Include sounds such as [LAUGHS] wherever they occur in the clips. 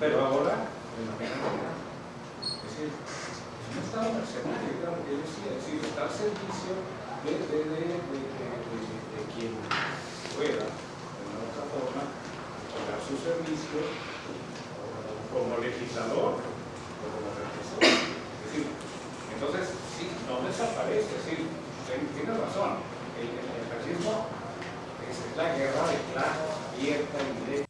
pero ahora de manera general. Es decir, es un Estado mercenario, claro que decía, es decir, está al servicio de, de, de, de quien pueda, de una otra forma, dar su servicio como legislador o como represor. Es decir, entonces, sí, no desaparece, es decir, tiene razón, el, el fascismo es la guerra de clases abierta y directa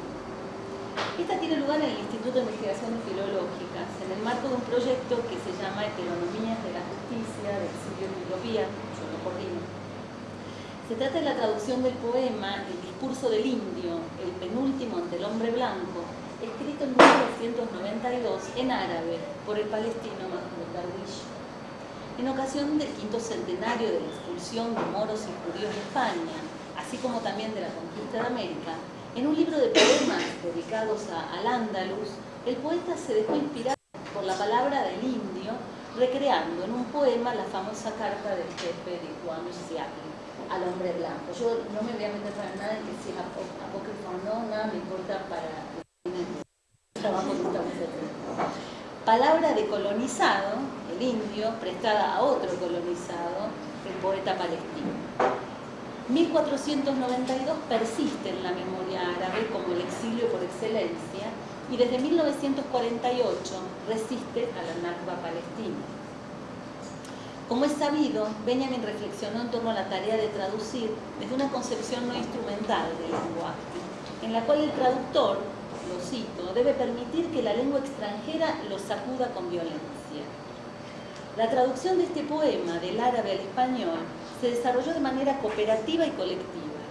Esta tiene lugar en el Instituto de Investigaciones Filológicas, en el marco de un proyecto que se llama Heteronomías de la Justicia, de Exilio y Utopía, yo lo. Se trata de la traducción del poema El discurso del indio, el penúltimo ante el hombre blanco, escrito en 1992 en árabe por el palestino Mahmoud Darwish. En ocasión del quinto centenario de la expulsión de moros y judíos de España, así como también de la conquista de América, en un libro de poemas dedicados a Al-Ándalus, el poeta se dejó inspirar por la palabra del indio, recreando en un poema la famosa carta del jefe de Juan Seattle al hombre blanco. Yo no me voy a meter para nada en que si es apócrifo o no, nada me importa para el trabajo que estamos haciendo. Palabra de colonizado, el indio, prestada a otro colonizado, el poeta palestino. 1492 persiste en la memoria árabe como el exilio por excelencia y desde 1948 resiste a la Nakba palestina. Como es sabido, Benjamin reflexionó en torno a la tarea de traducir desde una concepción no instrumental del lenguaje, en la cual el traductor, lo cito, debe permitir que la lengua extranjera lo sacuda con violencia. La traducción de este poema del árabe al español se desarrolló de manera cooperativa y colectiva.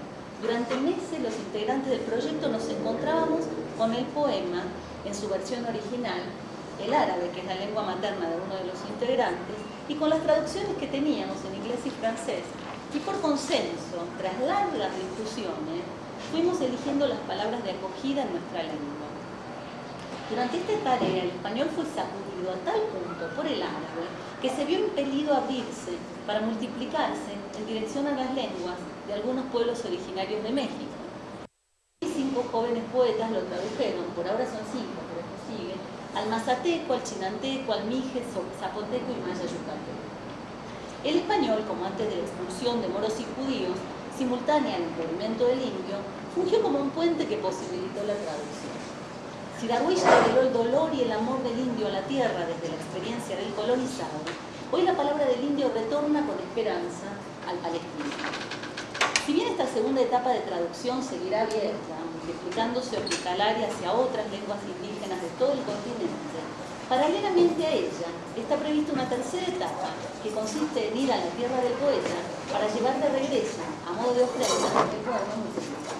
Durante meses los integrantes del proyecto nos encontrábamos con el poema en su versión original el árabe, que es la lengua materna de uno de los integrantes, y con las traducciones que teníamos en inglés y francés, y por consenso, tras largas discusiones, fuimos eligiendo las palabras de acogida en nuestra lengua. Durante esta tarea el español fue sacudido a tal punto por el árabe que se vio impelido a abrirse para multiplicarse en dirección a las lenguas de algunos pueblos originarios de México. Y cinco jóvenes poetas lo tradujeron, por ahora son cinco, pero esto sigue, al mazateco, al chinanteco, al mije, zapoteco y maya yucateco. El español, como antes de la expulsión de moros y judíos, simultánea al movimiento del indio, fungió como un puente que posibilitó la traducción. Si Darwish reveló el dolor y el amor del indio a la tierra desde la experiencia del colonizado, hoy la palabra del indio retorna con esperanza al palestino. Si bien esta segunda etapa de traducción seguirá abierta, multiplicándose hospitalaria hacia otras lenguas indígenas de todo el continente, paralelamente a ella está prevista una tercera etapa que consiste en ir a la tierra del poeta para llevar de regreso, a modo de ofrenda, el poema multiplicado.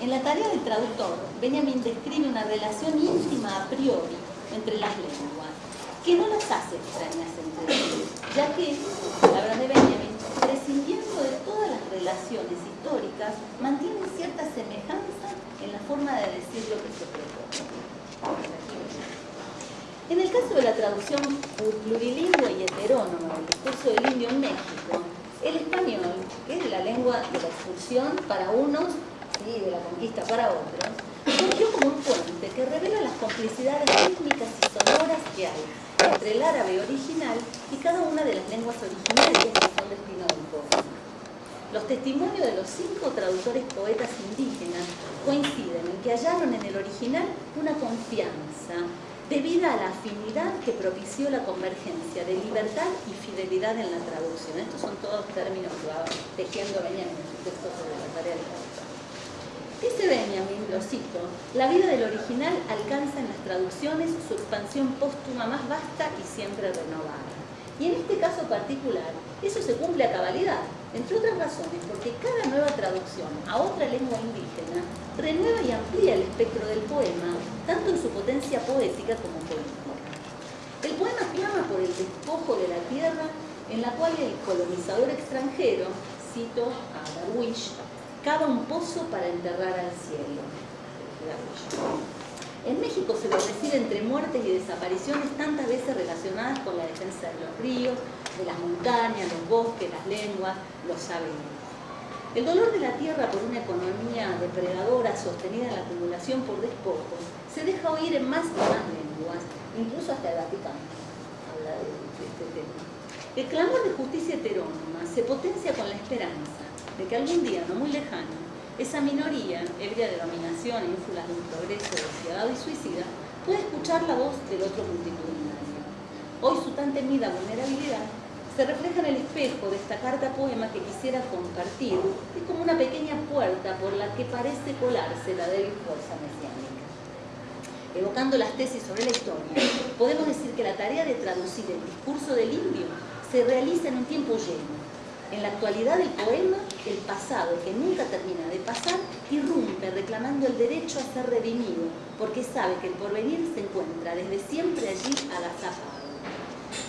En la tarea del traductor, Benjamin describe una relación íntima a priori entre las lenguas, que no las hace extrañas entre sí, ya que, palabras de Benjamin, prescindiendo de todas las relaciones históricas, mantienen cierta semejanza en la forma de decir lo que se propone. En el caso de la traducción plurilingüe y heterónoma del discurso del indio en México, el español, que es la lengua de la expulsión para unos y de la conquista para otros, surgió como un puente que revela las complicidades étnicas y sonoras que hay entre el árabe original y cada una de las lenguas originarias que son destino del poema. Los testimonios de los cinco traductores poetas indígenas coinciden en que hallaron en el original una confianza debida a la afinidad que propició la convergencia de libertad y fidelidad en la traducción. Estos son todos términos que va tejiendo Benjamin en su texto sobre la tarea de traducción. Dice Benjamin, lo cito, la vida del original alcanza en las traducciones su expansión póstuma más vasta y siempre renovada. Y en este caso particular, eso se cumple a cabalidad, entre otras razones, porque cada nueva traducción a otra lengua indígena renueva y amplía el espectro del poema, tanto en su potencia poética como política. El poema clama por el despojo de la tierra en la cual el colonizador extranjero, cito a Darwish, cava un pozo para enterrar al cielo. En México se lo recibe entre muertes y desapariciones tantas veces relacionadas con la defensa de los ríos, de las montañas, los bosques, las lenguas, los saberes. El dolor de la tierra por una economía depredadora sostenida en la acumulación por despojos se deja oír en más y más lenguas, incluso hasta el Vaticano habla de, este tema. El clamor de justicia heterónoma se potencia con la esperanza de que algún día, no muy lejano, esa minoría, ebria de dominación e ínfulas de un progreso despiadado y suicida, puede escuchar la voz del otro multitudinario. Hoy su tan temida vulnerabilidad se refleja en el espejo de esta carta poema que quisiera compartir, es como una pequeña puerta por la que parece colarse la débil fuerza mesiánica. Evocando las tesis sobre la historia, podemos decir que la tarea de traducir el discurso del indio se realiza en un tiempo lleno, en la actualidad del poema, el pasado, que nunca termina de pasar, irrumpe reclamando el derecho a ser redimido, porque sabe que el porvenir se encuentra desde siempre allí agazapado.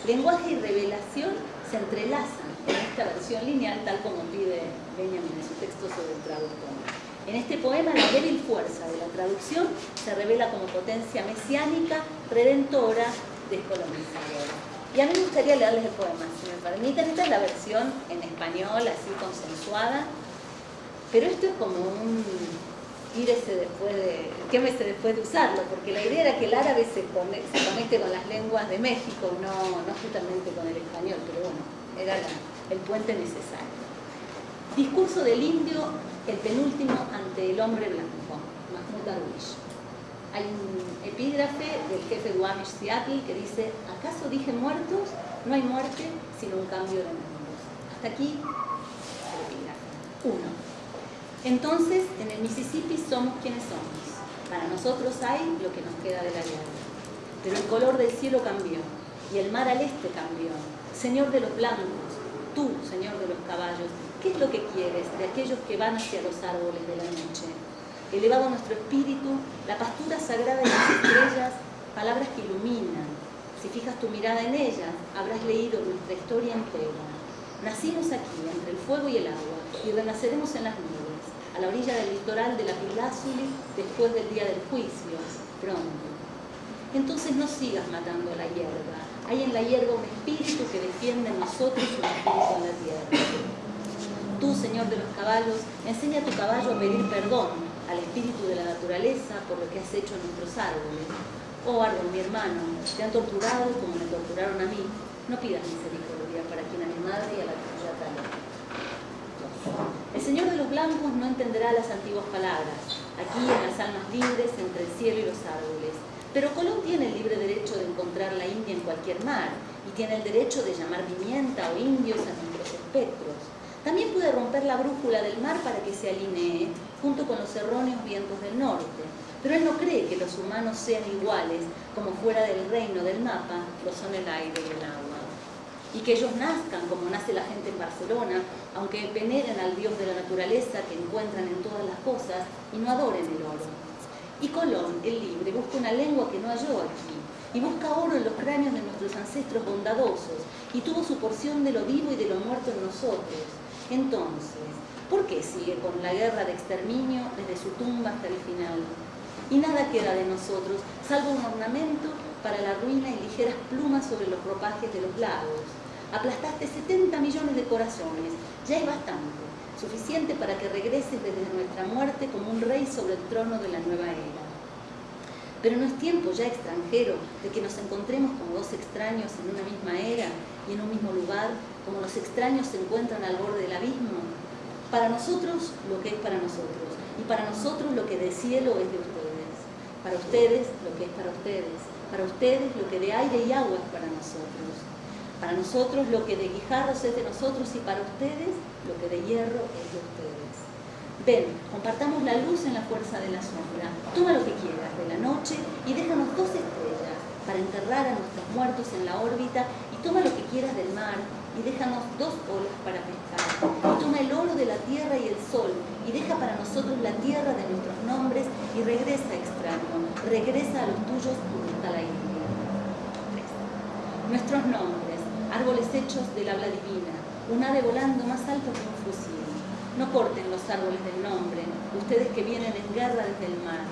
Lenguaje y revelación se entrelazan en esta versión lineal, tal como pide Benjamin en su texto sobre el traductor. En este poema, la débil fuerza de la traducción se revela como potencia mesiánica, redentora, descolonizadora. Y a mí me gustaría leerles el poema, si me permiten. Esta es la versión en español, así consensuada. Pero esto es como un ese después de, quémese después de usarlo, porque la idea era que el árabe se conecte, con las lenguas de México, no, no justamente con el español, pero bueno, era el puente necesario. Discurso del indio, el penúltimo ante el hombre blanco, Mahmoud Darwish hay un epígrafe del jefe Duamish Seattle que dice, ¿acaso dije muertos? No hay muerte, sino un cambio de mundos. Hasta aquí el epígrafe. Uno. Entonces, en el Mississippi somos quienes somos. Para nosotros hay lo que nos queda de la guerra. Pero el color del cielo cambió y el mar al este cambió. Señor de los blancos, tú, Señor de los caballos, ¿qué es lo que quieres de aquellos que van hacia los árboles de la noche? Elevado nuestro espíritu, la pastura sagrada de las estrellas, palabras que iluminan. Si fijas tu mirada en ellas, habrás leído nuestra historia entera. Nacimos aquí, entre el fuego y el agua, y renaceremos en las nubes, a la orilla del litoral de la Pilásuli, después del día del juicio, pronto. Entonces no sigas matando a la hierba. Hay en la hierba un espíritu que defiende en nosotros un espíritu en la tierra. Tú, Señor de los caballos, enseña a tu caballo a pedir perdón al espíritu de la naturaleza por lo que has hecho en nuestros árboles. Oh árbol, mi hermano, te han torturado como me torturaron a mí. No pidas misericordia para quien a mi madre y a la tuya tal. El Señor de los blancos no entenderá las antiguas palabras, aquí en las almas libres entre el cielo y los árboles. Pero Colón tiene el libre derecho de encontrar la India en cualquier mar y tiene el derecho de llamar pimienta o indios a nuestros espectros. También puede romper la brújula del mar para que se alinee junto con los erróneos vientos del norte. Pero él no cree que los humanos sean iguales, como fuera del reino del mapa lo son el aire y el agua. Y que ellos nazcan como nace la gente en Barcelona, aunque veneren al Dios de la naturaleza que encuentran en todas las cosas y no adoren el oro. Y Colón, el libre, busca una lengua que no halló aquí, y busca oro en los cráneos de nuestros ancestros bondadosos, y tuvo su porción de lo vivo y de lo muerto en nosotros. Entonces, ¿por qué sigue con la guerra de exterminio desde su tumba hasta el final? y nada queda de nosotros, salvo un ornamento para la ruina y ligeras plumas sobre los ropajes de los lagos. Aplastaste 70 millones de corazones, ya es bastante, suficiente para que regreses desde nuestra muerte como un rey sobre el trono de la nueva era. Pero no es tiempo ya extranjero de que nos encontremos como dos extraños en una misma era y en un mismo lugar, como los extraños se encuentran al borde del abismo. Para nosotros lo que es para nosotros, y para nosotros lo que de cielo es de ustedes. Para ustedes lo que es para ustedes, para ustedes lo que de aire y agua es para nosotros, para nosotros lo que de guijarros es de nosotros. Y para ustedes lo que de hierro es de ustedes. Ven, compartamos la luz en la fuerza de la sombra, toma lo que quieras de la noche y déjanos dos estrellas para enterrar a nuestros muertos en la órbita y toma lo que quieras del mar y déjanos dos olas para pescar. Y toma el oro de la tierra y el sol, y deja para nosotros la tierra de nuestros nombres, y regresa, extraño, regresa a los tuyos está la India. Nuestros nombres, árboles hechos del habla divina, un ave volando más alto que un fusil. No corten los árboles del nombre, ustedes que vienen en guerra desde el mar.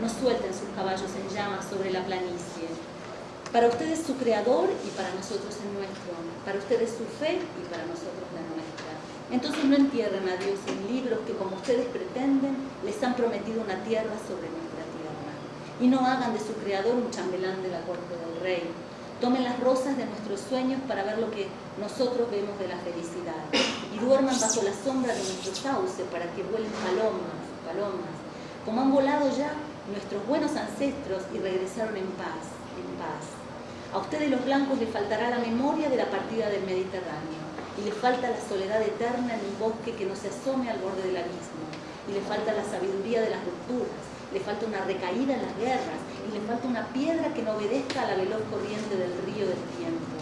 No suelten sus caballos en llamas sobre la planicie para ustedes su creador y para nosotros el nuestro. Para ustedes su fe y para nosotros la nuestra. Entonces no entierren a Dios en libros que como ustedes pretenden les han prometido una tierra sobre nuestra tierra. Y no hagan de su creador un chambelán de la corte del rey. Tomen las rosas de nuestros sueños para ver lo que nosotros vemos de la felicidad. Y duerman bajo la sombra de nuestro sauce para que vuelen palomas, palomas. Como han volado ya nuestros buenos ancestros y regresaron en paz, en paz. A ustedes los blancos les faltará la memoria de la partida del Mediterráneo y les falta la soledad eterna en un bosque que no se asome al borde del abismo y les falta la sabiduría de las rupturas, le falta una recaída en las guerras y le falta una piedra que no obedezca a la veloz corriente del río del tiempo.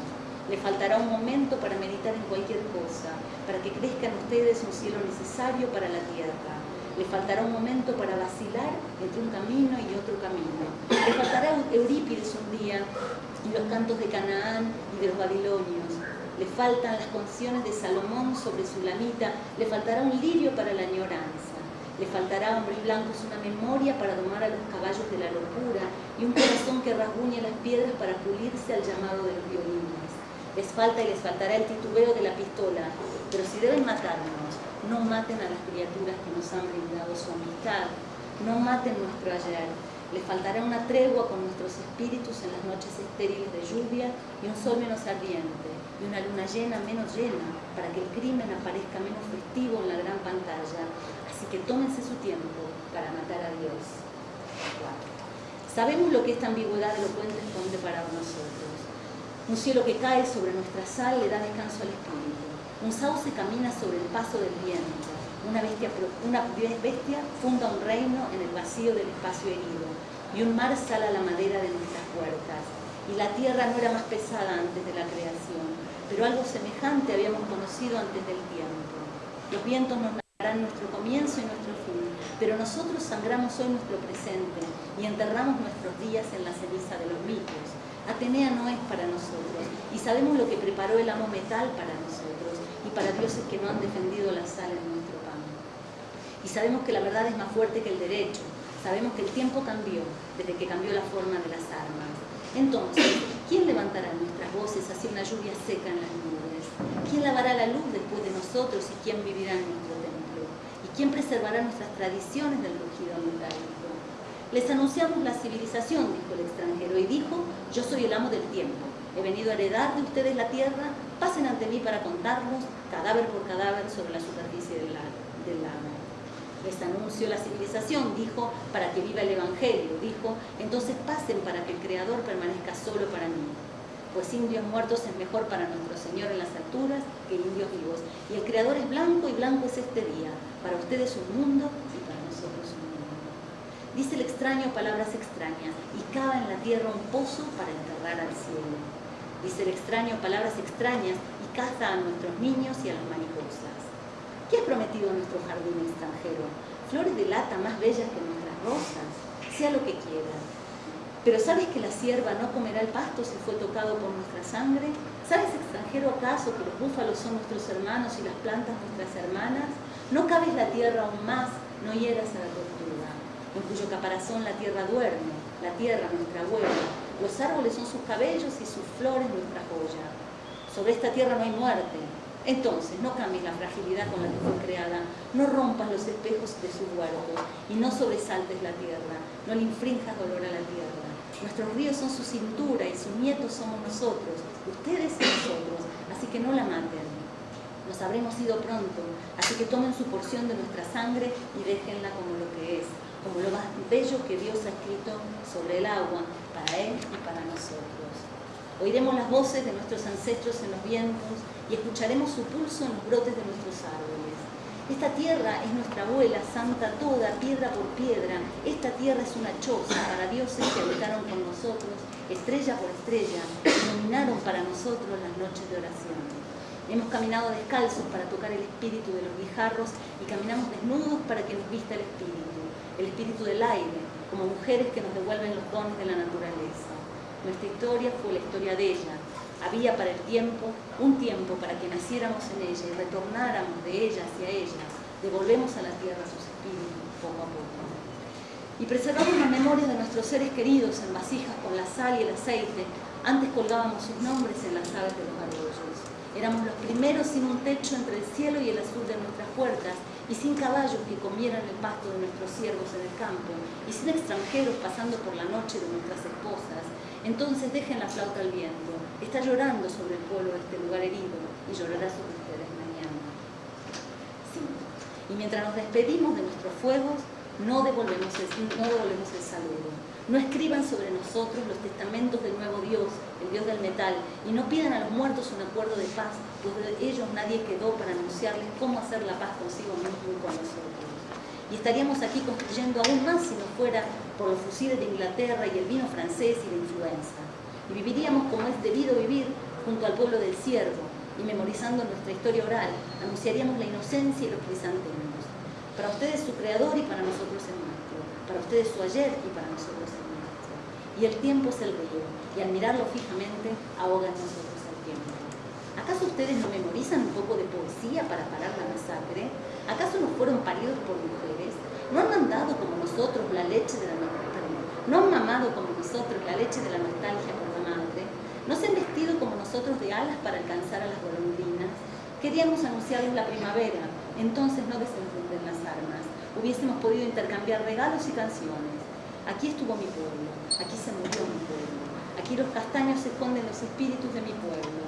Le faltará un momento para meditar en cualquier cosa, para que crezca en ustedes un cielo necesario para la tierra. Le faltará un momento para vacilar entre un camino y otro camino. Le faltará Eurípides un día y los cantos de Canaán y de los babilonios. Le faltan las canciones de Salomón sobre su lamita, le faltará un lirio para la añoranza, le faltará hombres blancos una memoria para domar a los caballos de la locura y un corazón que rasguñe las piedras para pulirse al llamado de los violines. Les falta y les faltará el titubeo de la pistola, pero si deben matarnos, no maten a las criaturas que nos han brindado su amistad, no maten nuestro ayer, le faltará una tregua con nuestros espíritus en las noches estériles de lluvia y un sol menos ardiente y una luna llena menos llena para que el crimen aparezca menos festivo en la gran pantalla. Así que tómense su tiempo para matar a Dios. Sabemos lo que esta ambigüedad elocuente esconde para nosotros. Un cielo que cae sobre nuestra sal le da descanso al espíritu. Un sauce camina sobre el paso del viento una bestia, una bestia funda un reino en el vacío del espacio herido, y un mar sala la madera de nuestras puertas. Y la tierra no era más pesada antes de la creación, pero algo semejante habíamos conocido antes del tiempo. Los vientos nos nuestro comienzo y nuestro fin, pero nosotros sangramos hoy nuestro presente y enterramos nuestros días en la ceniza de los mitos. Atenea no es para nosotros y sabemos lo que preparó el amo metal para nosotros y para dioses que no han defendido la sal en nuestro pan. Y sabemos que la verdad es más fuerte que el derecho, sabemos que el tiempo cambió desde que cambió la forma de las armas. Entonces, ¿quién levantará nuestras voces hacia una lluvia seca en las nubes? ¿Quién lavará la luz después de nosotros y quién vivirá en nuestro ¿Quién preservará nuestras tradiciones del rugido metálico? Les anunciamos la civilización, dijo el extranjero, y dijo, yo soy el amo del tiempo. He venido a heredar de ustedes la tierra, pasen ante mí para contarnos, cadáver por cadáver, sobre la superficie del, del lago. Les anuncio la civilización, dijo, para que viva el Evangelio, dijo, entonces pasen para que el Creador permanezca solo para mí pues indios muertos es mejor para nuestro Señor en las alturas que indios vivos. Y el Creador es blanco y blanco es este día, para ustedes un mundo y para nosotros un mundo. Dice el extraño palabras extrañas y cava en la tierra un pozo para enterrar al cielo. Dice el extraño palabras extrañas y caza a nuestros niños y a las mariposas. ¿Qué ha prometido nuestro jardín extranjero? Flores de lata más bellas que nuestras rosas, sea lo que quiera pero ¿sabes que la sierva no comerá el pasto si fue tocado por nuestra sangre? ¿Sabes, extranjero, acaso que los búfalos son nuestros hermanos y las plantas nuestras hermanas? No cabes la tierra aún más, no hieras a la tortuga, en cuyo caparazón la tierra duerme, la tierra nuestra abuela. Los árboles son sus cabellos y sus flores nuestra joya. Sobre esta tierra no hay muerte. Entonces, no cambies la fragilidad con la que fue creada, no rompas los espejos de sus huertos y no sobresaltes la tierra, no le infrinjas dolor a la tierra Nuestros ríos son su cintura y sus nietos somos nosotros, ustedes y nosotros, así que no la maten. Nos habremos ido pronto, así que tomen su porción de nuestra sangre y déjenla como lo que es, como lo más bello que Dios ha escrito sobre el agua, Él y para nosotros. Oiremos las voces de nuestros ancestros en los vientos y escucharemos su pulso en los brotes de nuestros árboles. Esta tierra es nuestra abuela santa toda, piedra por piedra. Esta tierra es una choza para dioses que habitaron con nosotros, estrella por estrella, iluminaron para nosotros las noches de oración. Hemos caminado descalzos para tocar el espíritu de los guijarros y caminamos desnudos para que nos vista el espíritu, el espíritu del aire, como mujeres que nos devuelven los dones de la naturaleza. Nuestra historia fue la historia de ella, había para el tiempo un tiempo para que naciéramos en ella y retornáramos de ella hacia ella. Devolvemos a la tierra sus espíritus poco a poco. Y preservamos la memoria de nuestros seres queridos en vasijas con la sal y el aceite. Antes colgábamos sus nombres en las aves de los arroyos. Éramos los primeros sin un techo entre el cielo y el azul de nuestras puertas y sin caballos que comieran el pasto de nuestros siervos en el campo y sin extranjeros pasando por la noche de nuestras esposas. Entonces dejen la flauta al viento está llorando sobre el pueblo de este lugar herido y llorará sobre ustedes mañana. Y mientras nos despedimos de nuestros fuegos, no devolvemos, el, no devolvemos el saludo. No escriban sobre nosotros los testamentos del nuevo Dios, el Dios del metal, y no pidan a los muertos un acuerdo de paz, de ellos nadie quedó para anunciarles cómo hacer la paz consigo mismo y con nosotros. Y estaríamos aquí construyendo aún más si no fuera por los fusiles de Inglaterra y el vino francés y la influenza y viviríamos como es debido vivir junto al pueblo del siervo y memorizando nuestra historia oral, anunciaríamos la inocencia y los crisantemos. Para ustedes su creador y para nosotros el nuestro, para ustedes su ayer y para nosotros el nuestro. Y el tiempo es el río, y al mirarlo fijamente ahoga en nosotros. ¿Acaso ustedes no memorizan un poco de poesía para parar la masacre? ¿Acaso no fueron paridos por mujeres? ¿No han mandado como nosotros la leche de la ¿No han mamado como nosotros la leche de la nostalgia por la madre? ¿No se han vestido como nosotros de alas para alcanzar a las golondrinas? Queríamos anunciarles la primavera, entonces no desenfunden las armas. Hubiésemos podido intercambiar regalos y canciones. Aquí estuvo mi pueblo, aquí se murió mi pueblo. Aquí los castaños esconden los espíritus de mi pueblo.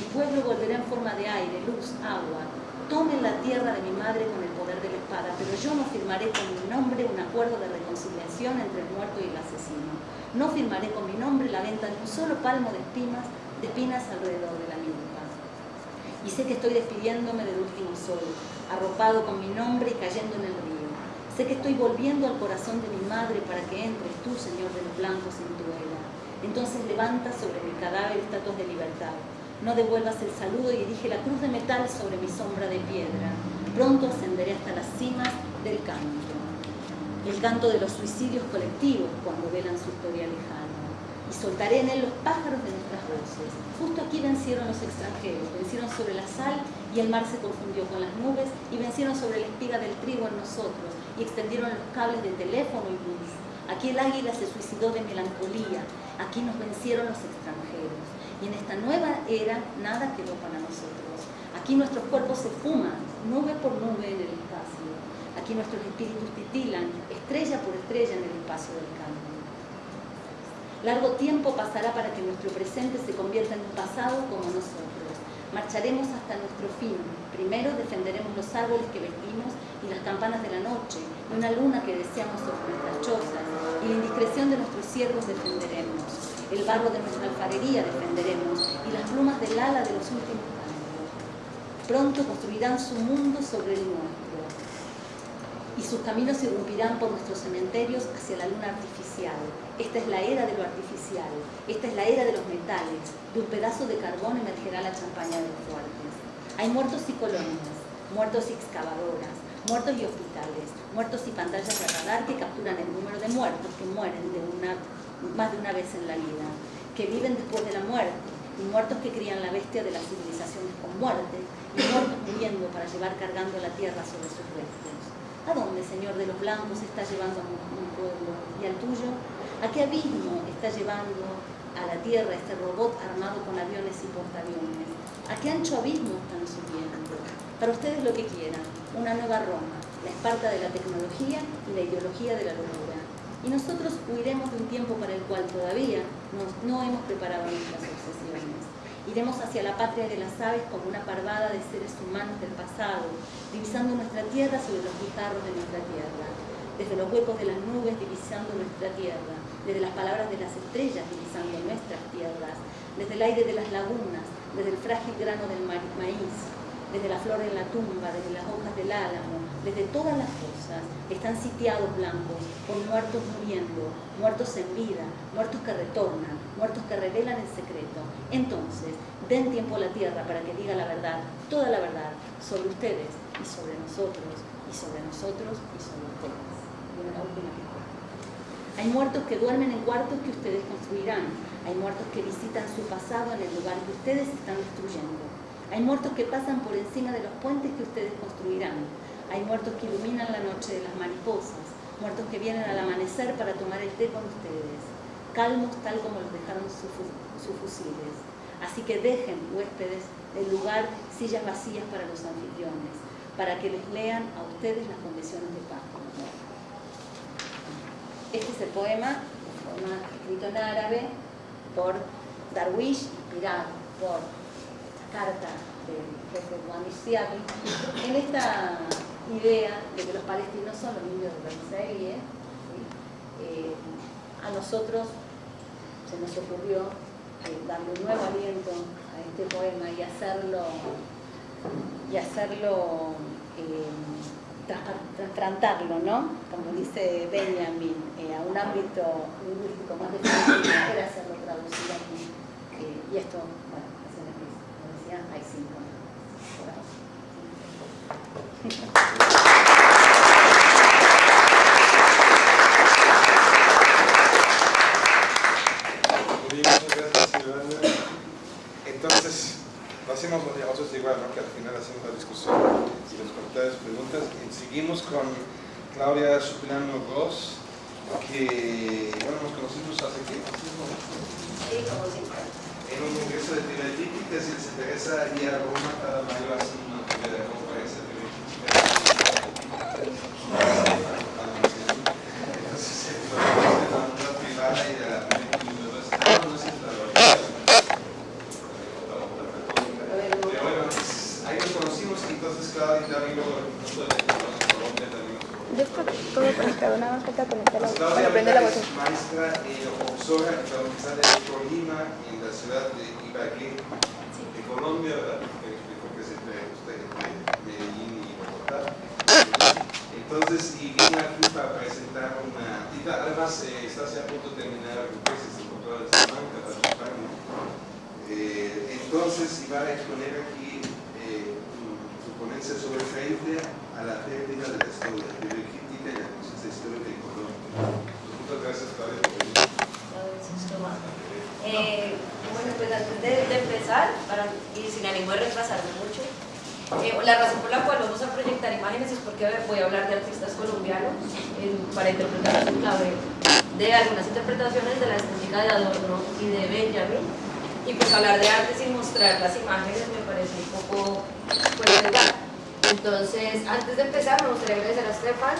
Mi pueblo volverá en forma de aire, luz, agua, tomen la tierra de mi madre con el poder de la espada, pero yo no firmaré con mi nombre un acuerdo de reconciliación entre el muerto y el asesino. No firmaré con mi nombre la venta de un solo palmo de espinas, de espinas alrededor de la milpa. Y sé que estoy despidiéndome del último sol, arropado con mi nombre y cayendo en el río. Sé que estoy volviendo al corazón de mi madre para que entres tú, Señor de los blancos, en tu. Entonces levanta sobre mi cadáver estatuas de libertad No devuelvas el saludo y erige la cruz de metal sobre mi sombra de piedra. Pronto ascenderé hasta las cimas del canto. El canto de los suicidios colectivos cuando velan su historia lejana y soltaré en él los pájaros de nuestras voces. Justo aquí vencieron los extranjeros, vencieron sobre la sal y el mar se confundió con las nubes y vencieron sobre la espiga del trigo en nosotros y extendieron los cables de teléfono y luz. Aquí el águila se suicidó de melancolía, aquí nos vencieron los extranjeros. Y en esta nueva era nada quedó para nosotros. Aquí nuestros cuerpos se fuman, nube por nube en el espacio. Aquí nuestros espíritus titilan, estrella por estrella en el espacio del campo. Largo tiempo pasará para que nuestro presente se convierta en un pasado como nosotros. Marcharemos hasta nuestro fin. Primero defenderemos los árboles que vestimos y las campanas de la noche, y una luna que deseamos sobre nuestras chozas, y la indiscreción de nuestros ciervos defenderemos. El barro de nuestra alfarería defenderemos, y las plumas del ala de los últimos años. Pronto construirán su mundo sobre el nuestro y sus caminos se irrumpirán por nuestros cementerios hacia la luna artificial. Esta es la era de lo artificial, esta es la era de los metales, de un pedazo de carbón emergerá la champaña de los fuertes. Hay muertos y colonias, muertos y excavadoras, muertos y hospitales, muertos y pantallas de radar que capturan el número de muertos que mueren de una, más de una vez en la vida, que viven después de la muerte, y muertos que crían la bestia de las civilizaciones con muerte, y muertos muriendo para llevar cargando la tierra sobre sus restos. ¿A dónde, Señor de los blancos, está llevando a un pueblo? ¿Y al tuyo? ¿A qué abismo está llevando a la tierra este robot armado con aviones y portaaviones? ¿A qué ancho abismo están subiendo? Para ustedes lo que quieran, una nueva Roma, la Esparta de la tecnología y la ideología de la locura. Y nosotros huiremos de un tiempo para el cual todavía no hemos preparado nuestras obsesiones. Iremos hacia la patria de las aves como una parvada de seres humanos del pasado, divisando nuestra tierra sobre los guijarros de nuestra tierra, desde los huecos de las nubes divisando nuestra tierra, desde las palabras de las estrellas divisando nuestras tierras, desde el aire de las lagunas, desde el frágil grano del maíz, desde la flor en la tumba, desde las hojas del álamo, desde todas las cosas, están sitiados blancos por muertos muriendo, muertos en vida, muertos que retornan, muertos que revelan el secreto. Entonces, den tiempo a la tierra para que diga la verdad, toda la verdad, sobre ustedes y sobre nosotros, y sobre nosotros y sobre ustedes. Hay muertos que duermen en cuartos que ustedes construirán. Hay muertos que visitan su pasado en el lugar que ustedes están destruyendo. Hay muertos que pasan por encima de los puentes que ustedes construirán. Hay muertos que iluminan la noche de las mariposas. Muertos que vienen al amanecer para tomar el té con ustedes. Calmos tal como los dejaron sus, fusiles. Así que dejen, huéspedes, el lugar, sillas vacías para los anfitriones, para que les lean a ustedes las condiciones de paz. Este es el poema, un poema escrito en árabe por Darwish, inspirado por carta del en esta idea de que los palestinos son los niños de Israel, eh, a nosotros se nos ocurrió eh, darle un nuevo aliento a este poema y hacerlo y hacerlo eh, trasplantarlo, ¿no? Como dice Benjamin, a un ámbito lingüístico más definido, hacerlo traducido aquí. y esto, bueno, hay cinco. Entonces, lo hacemos nosotros igual, ¿no? que al final hacemos la discusión y los comentarios, preguntas. Y seguimos con Claudia Supilano Gross, que, bueno, nos conocimos hace qué? Sí, como siempre en un congreso de teoría crítica, si les interesa ir a Roma cada mayo hacen una primera conferencia de teoría Entonces, se de la onda privada y de la no sé si la Pero bueno, ahí nos conocimos y entonces Claudia también lo Colombia también. Yo estoy todo conectado, nada más falta conectar la voz. Claudia prende la voz. maestra y profesora en la Universidad de Colima la ciudad de Ibagué, de Colombia, ¿verdad? Porque es entre usted, Medellín y Bogotá. Entonces, y vine aquí para presentar una. Y además, eh, está a punto de terminar el tesis de doctorado de Salamanca, para España. Eh, entonces iba a exponer aquí eh, su ponencia sobre frente a la pérdida de la historia, de crítica y la conciencia histórica y económica. Muchas gracias, Claudia, por venir. Eh, bueno, pues antes de, de empezar, para, y sin ánimo de retrasarme mucho, eh, la razón por la cual vamos a proyectar imágenes es porque voy a hablar de artistas colombianos eh, para interpretar su clave de algunas interpretaciones de la estética de Adorno y de Benjamin y pues hablar de arte sin mostrar las imágenes me parece un poco fuerte entonces antes de empezar me gustaría agradecer a Stefan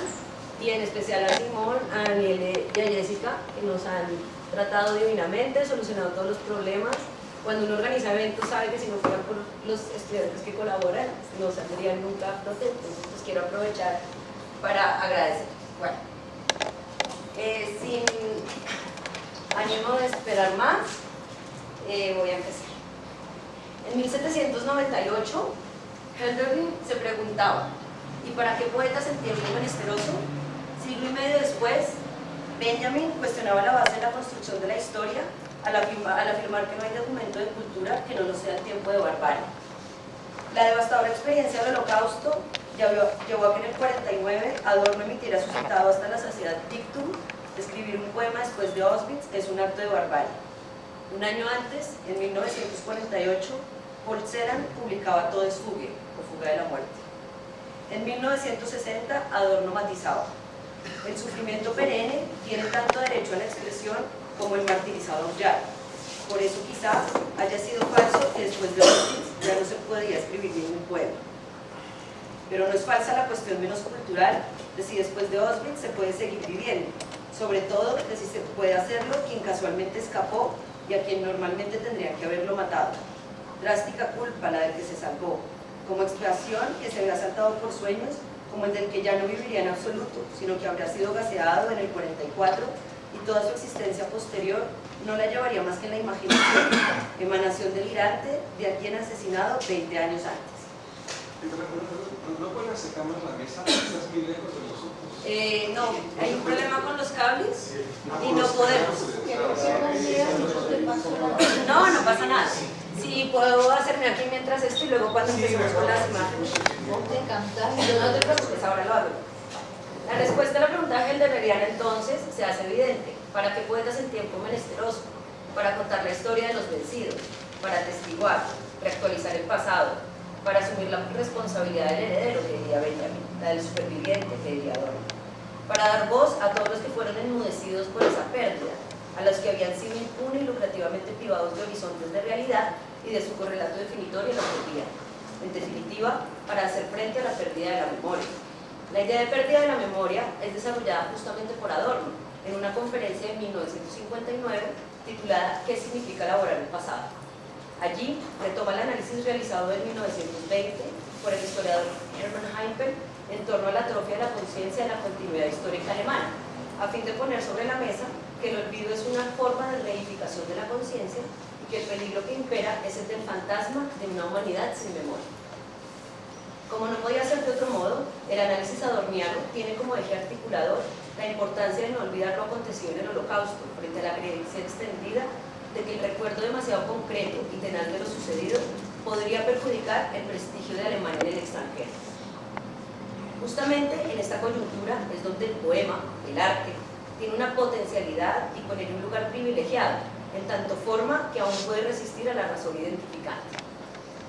y en especial a Simón, a Daniel y a Jessica que nos han solucionado todos los problemas cuando uno organiza eventos sabe que si no fuera por los estudiantes que colaboran no saldrían nunca a entonces quiero aprovechar para agradecer. Bueno, eh, sin ánimo de esperar más, eh, voy a empezar. En 1798, Hölderlin se preguntaba, ¿y para qué poetas en tiempo menesteroso? Siglo y medio después, Benjamin cuestionaba la base de la construcción de la historia al afirmar, que no hay documento de cultura que no lo sea el tiempo de barbarie. La devastadora experiencia del holocausto llevó a que en el 49 Adorno emitiera su citado hasta la saciedad dictum escribir un poema después de Auschwitz es un acto de barbarie. Un año antes, en 1948, Paul Celan publicaba Todo es fugue, o fuga de la muerte. En 1960, Adorno matizaba, el sufrimiento perenne tiene tanto derecho a la expresión como el martirizado ya. Por eso quizás haya sido falso que después de Auschwitz ya no se podía escribir ningún poema. Pero no es falsa la cuestión menos cultural de si después de Auschwitz se puede seguir viviendo, sobre todo de si se puede hacerlo quien casualmente escapó y a quien normalmente tendría que haberlo matado. Drástica culpa la del que se salvó, como expresión que se había saltado por sueños, como el del que ya no viviría en absoluto, sino que habría sido gaseado en el 44 y toda su existencia posterior no la llevaría más que en la imaginación, [COUGHS] emanación delirante de a quien asesinado 20 años antes. ¿No pueden acercarnos la mesa? ¿Estás muy lejos de nosotros? Eh, no, hay un problema con los cables y no podemos. No, no pasa nada. Sí, puedo hacerme aquí mientras esto y luego cuando empecemos con las imágenes. No te preocupes, ahora lo hago. La respuesta a la pregunta de Helderiana entonces se hace evidente. ¿Para qué poetas en tiempo menesteroso? Para contar la historia de los vencidos, para testiguar, reactualizar el pasado, para asumir la responsabilidad del heredero, que diría Benjamin, la del superviviente, que diría Adorno, para dar voz a todos los que fueron enmudecidos por esa pérdida, a los que habían sido impune y lucrativamente privados de horizontes de realidad y de su correlato definitorio en la. En definitiva, para hacer frente a la pérdida de la memoria la idea de pérdida de la memoria es desarrollada justamente por Adorno en una conferencia en 1959 titulada ¿Qué significa elaborar el pasado? Allí retoma el análisis realizado en 1920 por el historiador Hermann Heimpel en torno a la atrofia de la conciencia de la continuidad histórica alemana, a fin de poner sobre la mesa que el olvido es una forma de reificación de la conciencia y que el peligro que impera es el del fantasma de una humanidad sin memoria. Como no podía ser de otro modo, el análisis adorniano tiene como eje articulador la importancia de no olvidar lo acontecido en el holocausto frente a la creencia extendida de que el recuerdo demasiado concreto y tenaz de lo sucedido podría perjudicar el prestigio de Alemania en el extranjero. Justamente en esta coyuntura es donde el poema, el arte, tiene una potencialidad y con él un lugar privilegiado, en tanto forma que aún puede resistir a la razón identificante.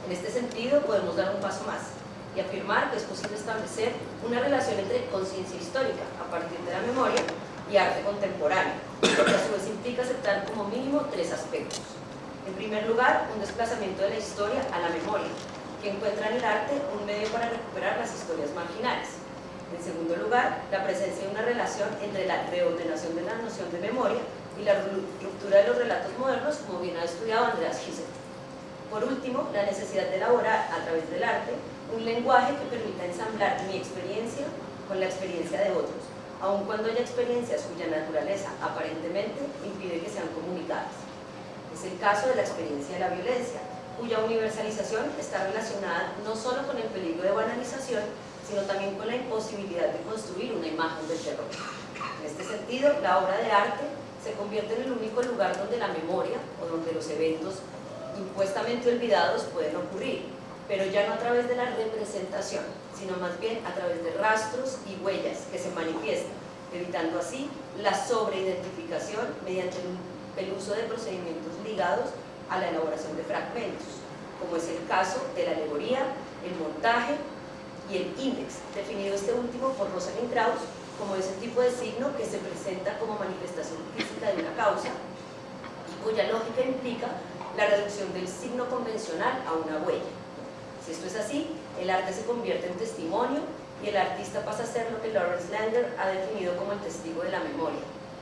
En este sentido podemos dar un paso más y afirmar que es posible establecer una relación entre conciencia histórica a partir de la memoria y arte contemporáneo, que a su vez implica aceptar como mínimo tres aspectos. En primer lugar, un desplazamiento de la historia a la memoria, que encuentra en el arte un medio para recuperar las historias marginales. En segundo lugar, la presencia de una relación entre la reordenación de la noción de memoria y la ruptura de los relatos modernos, como bien ha estudiado Andreas Gisek. Por último, la necesidad de elaborar a través del arte un lenguaje que permita ensamblar mi experiencia con la experiencia de otros, aun cuando haya experiencias cuya naturaleza aparentemente impide que sean comunicadas. Es el caso de la experiencia de la violencia, cuya universalización está relacionada no solo con el peligro de banalización, sino también con la imposibilidad de construir una imagen del terror. En este sentido, la obra de arte se convierte en el único lugar donde la memoria o donde los eventos impuestamente olvidados pueden ocurrir, pero ya no a través de la representación, sino más bien a través de rastros y huellas que se manifiestan, evitando así la sobreidentificación mediante el uso de procedimientos ligados a la elaboración de fragmentos, como es el caso de la alegoría, el montaje y el índice, definido este último por Rosalind Krauss como ese tipo de signo que se presenta como manifestación física de una causa y cuya lógica implica la reducción del signo convencional a una huella. Si esto es así, el arte se convierte en testimonio y el artista pasa a ser lo que Lawrence Lander ha definido como el testigo de la memoria,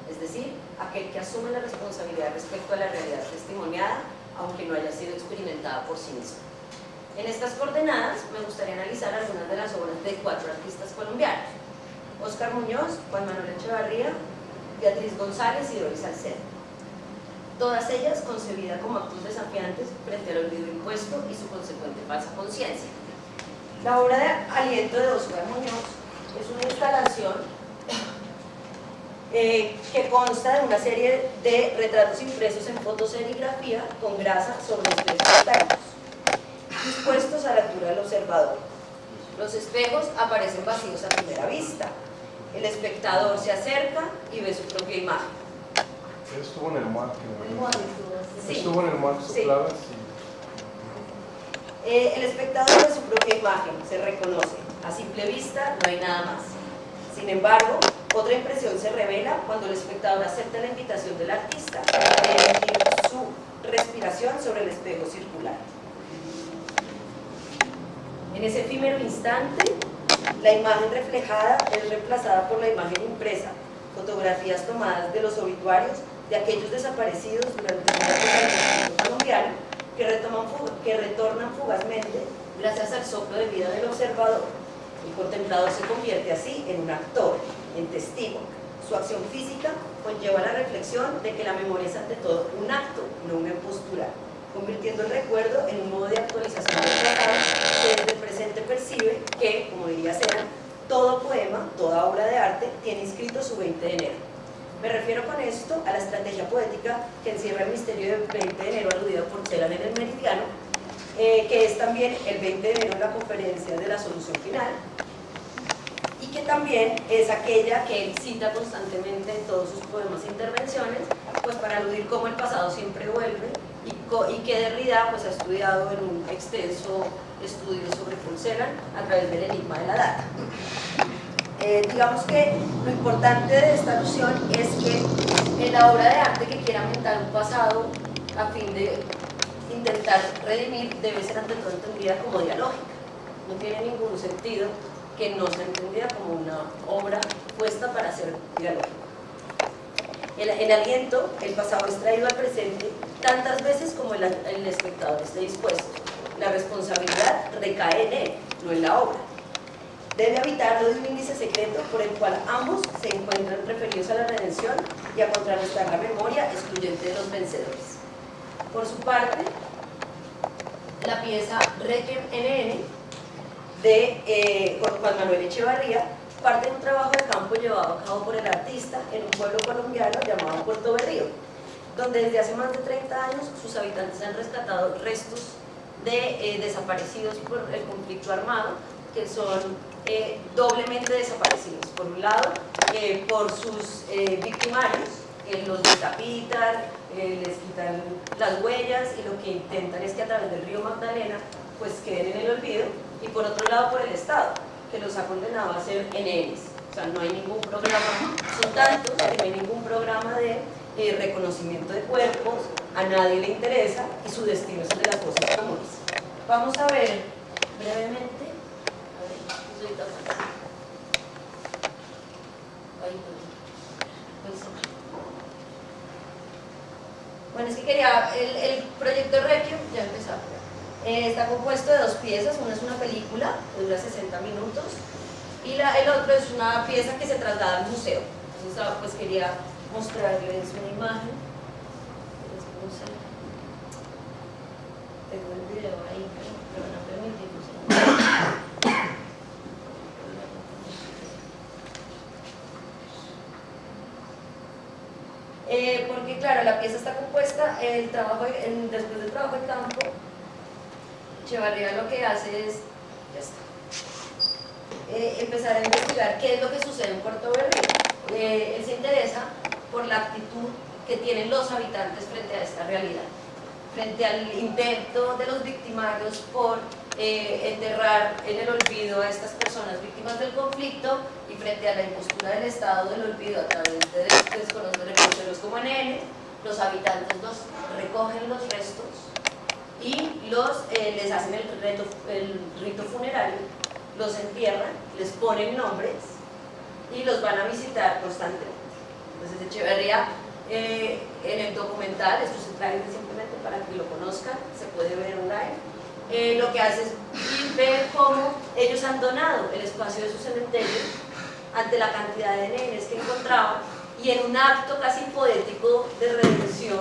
es decir, aquel que asume la responsabilidad respecto a la realidad testimoniada, aunque no haya sido experimentada por sí mismo. En estas coordenadas me gustaría analizar algunas de las obras de cuatro artistas colombianos, Oscar Muñoz, Juan Manuel Echevarría, Beatriz González y Doris Salcedo. Todas ellas concebidas como actos desafiantes frente al olvido impuesto y su consecuente falsa conciencia. La obra de aliento de Oscar Muñoz es una instalación eh, que consta de una serie de retratos impresos en fotoserigrafía con grasa sobre espejos térmicos, dispuestos a la altura del observador. Los espejos aparecen vacíos a primera vista, el espectador se acerca y ve su propia imagen. estuvo en el mar. Sí. Estuvo en el mar, Sí. sopladas Eh, el espectador ve su propia imagen, se reconoce. A simple vista no hay nada más. Sin embargo, otra impresión se revela cuando el espectador acepta la invitación del artista de emitir su respiración sobre el espejo circular. En ese efímero instante, la imagen reflejada es reemplazada por la imagen impresa, fotografías tomadas de los obituarios de aquellos desaparecidos durante el movimiento colombiano que, retoman, que retornan fugazmente gracias al soplo de vida del observador. El contemplador se convierte así en un actor, en testigo. Su acción física conlleva la reflexión de que la memoria es ante todo un acto, no una postura, convirtiendo el recuerdo en un modo de actualización del pasado que desde el presente percibe que, como diría Sena, todo poema, toda obra de arte tiene inscrito su 20 de enero. Me refiero con esto a la estrategia poética que encierra el misterio del 20 de enero aludido por Celan en el Meridiano, eh, que es también el 20 de enero en la conferencia de la solución final, y que también es aquella que él cita constantemente en todos sus poemas e intervenciones, pues para aludir cómo el pasado siempre vuelve y, que Derrida pues, ha estudiado en un extenso estudio sobre Celan a través del enigma de la data. Eh, digamos que lo importante de esta alusión es que en la obra de arte que quiera aumentar un pasado a fin de intentar redimir debe ser ante todo entendida como dialógica. No tiene ningún sentido que no sea entendida como una obra puesta para ser dialógica. El, el, aliento, el pasado es traído al presente tantas veces como el, espectador esté dispuesto. La responsabilidad recae en él, no en la obra debe habitarlo de un índice secreto por el cual ambos se encuentran referidos a la redención y a contrarrestar la memoria excluyente de los vencedores. Por su parte, la pieza Requiem NN de eh, Juan Manuel Echevarría parte de un trabajo de campo llevado a cabo por el artista en un pueblo colombiano llamado Puerto Berrío, donde desde hace más de 30 años sus habitantes han rescatado restos de eh, desaparecidos por el conflicto armado, que son eh, doblemente desaparecidos. Por un lado, eh, por sus victimarios, que los decapitan, les quitan las huellas y lo que intentan es que a través del río Magdalena pues queden en el olvido y por otro lado por el Estado, que los ha condenado a ser NNs. O sea, no hay ningún programa, son tantos que no hay ningún programa de reconocimiento de cuerpos, a nadie le interesa y su destino es el de las cosas comunes. Vamos a ver brevemente bueno, es que quería, el, el proyecto Requiem, ya empezamos, eh, está compuesto de dos piezas, una es una película que dura 60 minutos y la, el otro es una pieza que se traslada al museo. Entonces, ah, pues quería mostrarles una imagen. Tengo el video ahí, pero me van. Eh, porque claro, la pieza está compuesta, el trabajo, después del trabajo de campo, Echevarría lo que hace es, eh, empezar a investigar qué es lo que sucede en Puerto Berrío. Eh, él se interesa por la actitud que tienen los habitantes frente a esta realidad, frente al intento de los victimarios por eh, enterrar en el olvido a estas personas víctimas del conflicto y frente a la impostura del Estado del olvido a través de desconocidos como NN, los habitantes los recogen los restos y los, les hacen el rito funerario los entierran, les ponen nombres y los van a visitar constantemente. Entonces Echeverría, eh, en el documental, esto se trae simplemente para que lo conozcan, se puede ver online, eh, lo que hace es ver cómo ellos han donado el espacio de su cementerio ante la cantidad de nenes que encontraban y en un acto casi poético de redención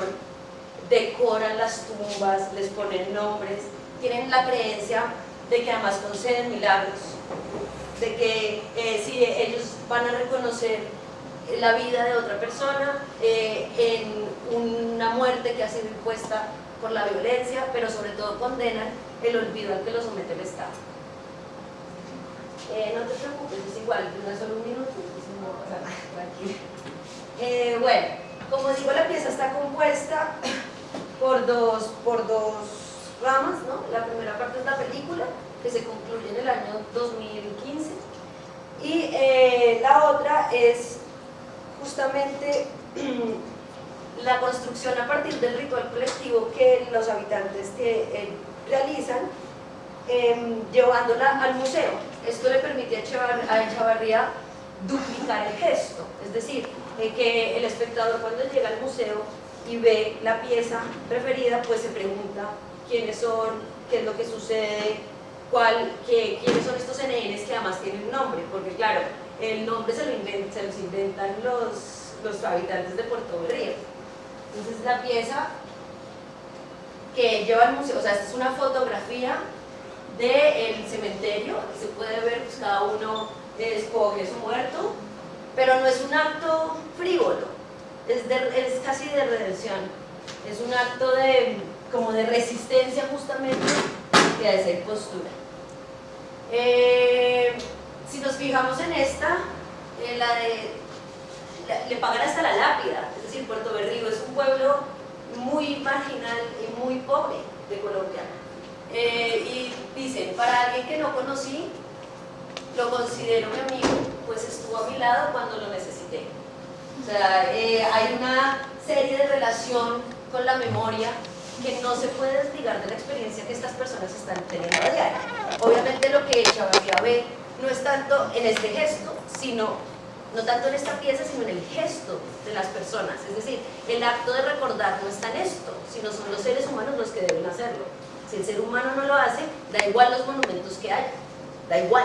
decoran las tumbas, les ponen nombres, tienen la creencia de que además conceden milagros, de que eh, si ellos van a reconocer la vida de otra persona eh, en una muerte que ha sido impuesta por la violencia, pero sobre todo condenan el olvido al que lo somete el Estado. Eh, no te preocupes, es igual, no es solo un minuto, tranquilo. bueno, como digo, la pieza está compuesta por dos, por dos ramas, ¿no? La primera parte es la película, que se concluye en el año 2015, y eh, la otra es justamente [CLEARS THROAT] la construcción a partir del ritual colectivo que los habitantes eh, realizan, em, llevándola al museo. Esto le permite a Echavarría duplicar el gesto, es decir, eh, que el espectador cuando llega al museo y ve la pieza preferida, pues se pregunta quiénes son, qué es lo que sucede, cuál, qué, quiénes son estos NNs que además tienen un nombre, porque claro, el nombre se, lo se los inventan los, los habitantes de Puerto Berrío. Entonces la pieza que lleva al museo, o sea, esta es una fotografía del cementerio, se puede ver, pues cada uno escoge su muerto, pero no es un acto frívolo, es, es casi de redención, es un acto de como de resistencia justamente a esa impostura. Eh, si nos fijamos en esta, eh, la de, le pagan hasta la lápida, es decir, Puerto Berrío es un pueblo muy marginal y muy pobre de Colombia. Eh, y dicen, para alguien que no conocí, lo considero mi amigo, pues estuvo a mi lado cuando lo necesité. O sea, hay una serie de relación con la memoria que no se puede desligar de la experiencia que estas personas están teniendo a diario. Obviamente lo que Echavarría ve no es tanto en este gesto, sino no tanto en esta pieza, sino en el gesto de las personas. Es decir, el acto de recordar no está en esto, sino son los seres humanos los que deben hacerlo. Si el ser humano no lo hace, da igual los monumentos que hay, da igual.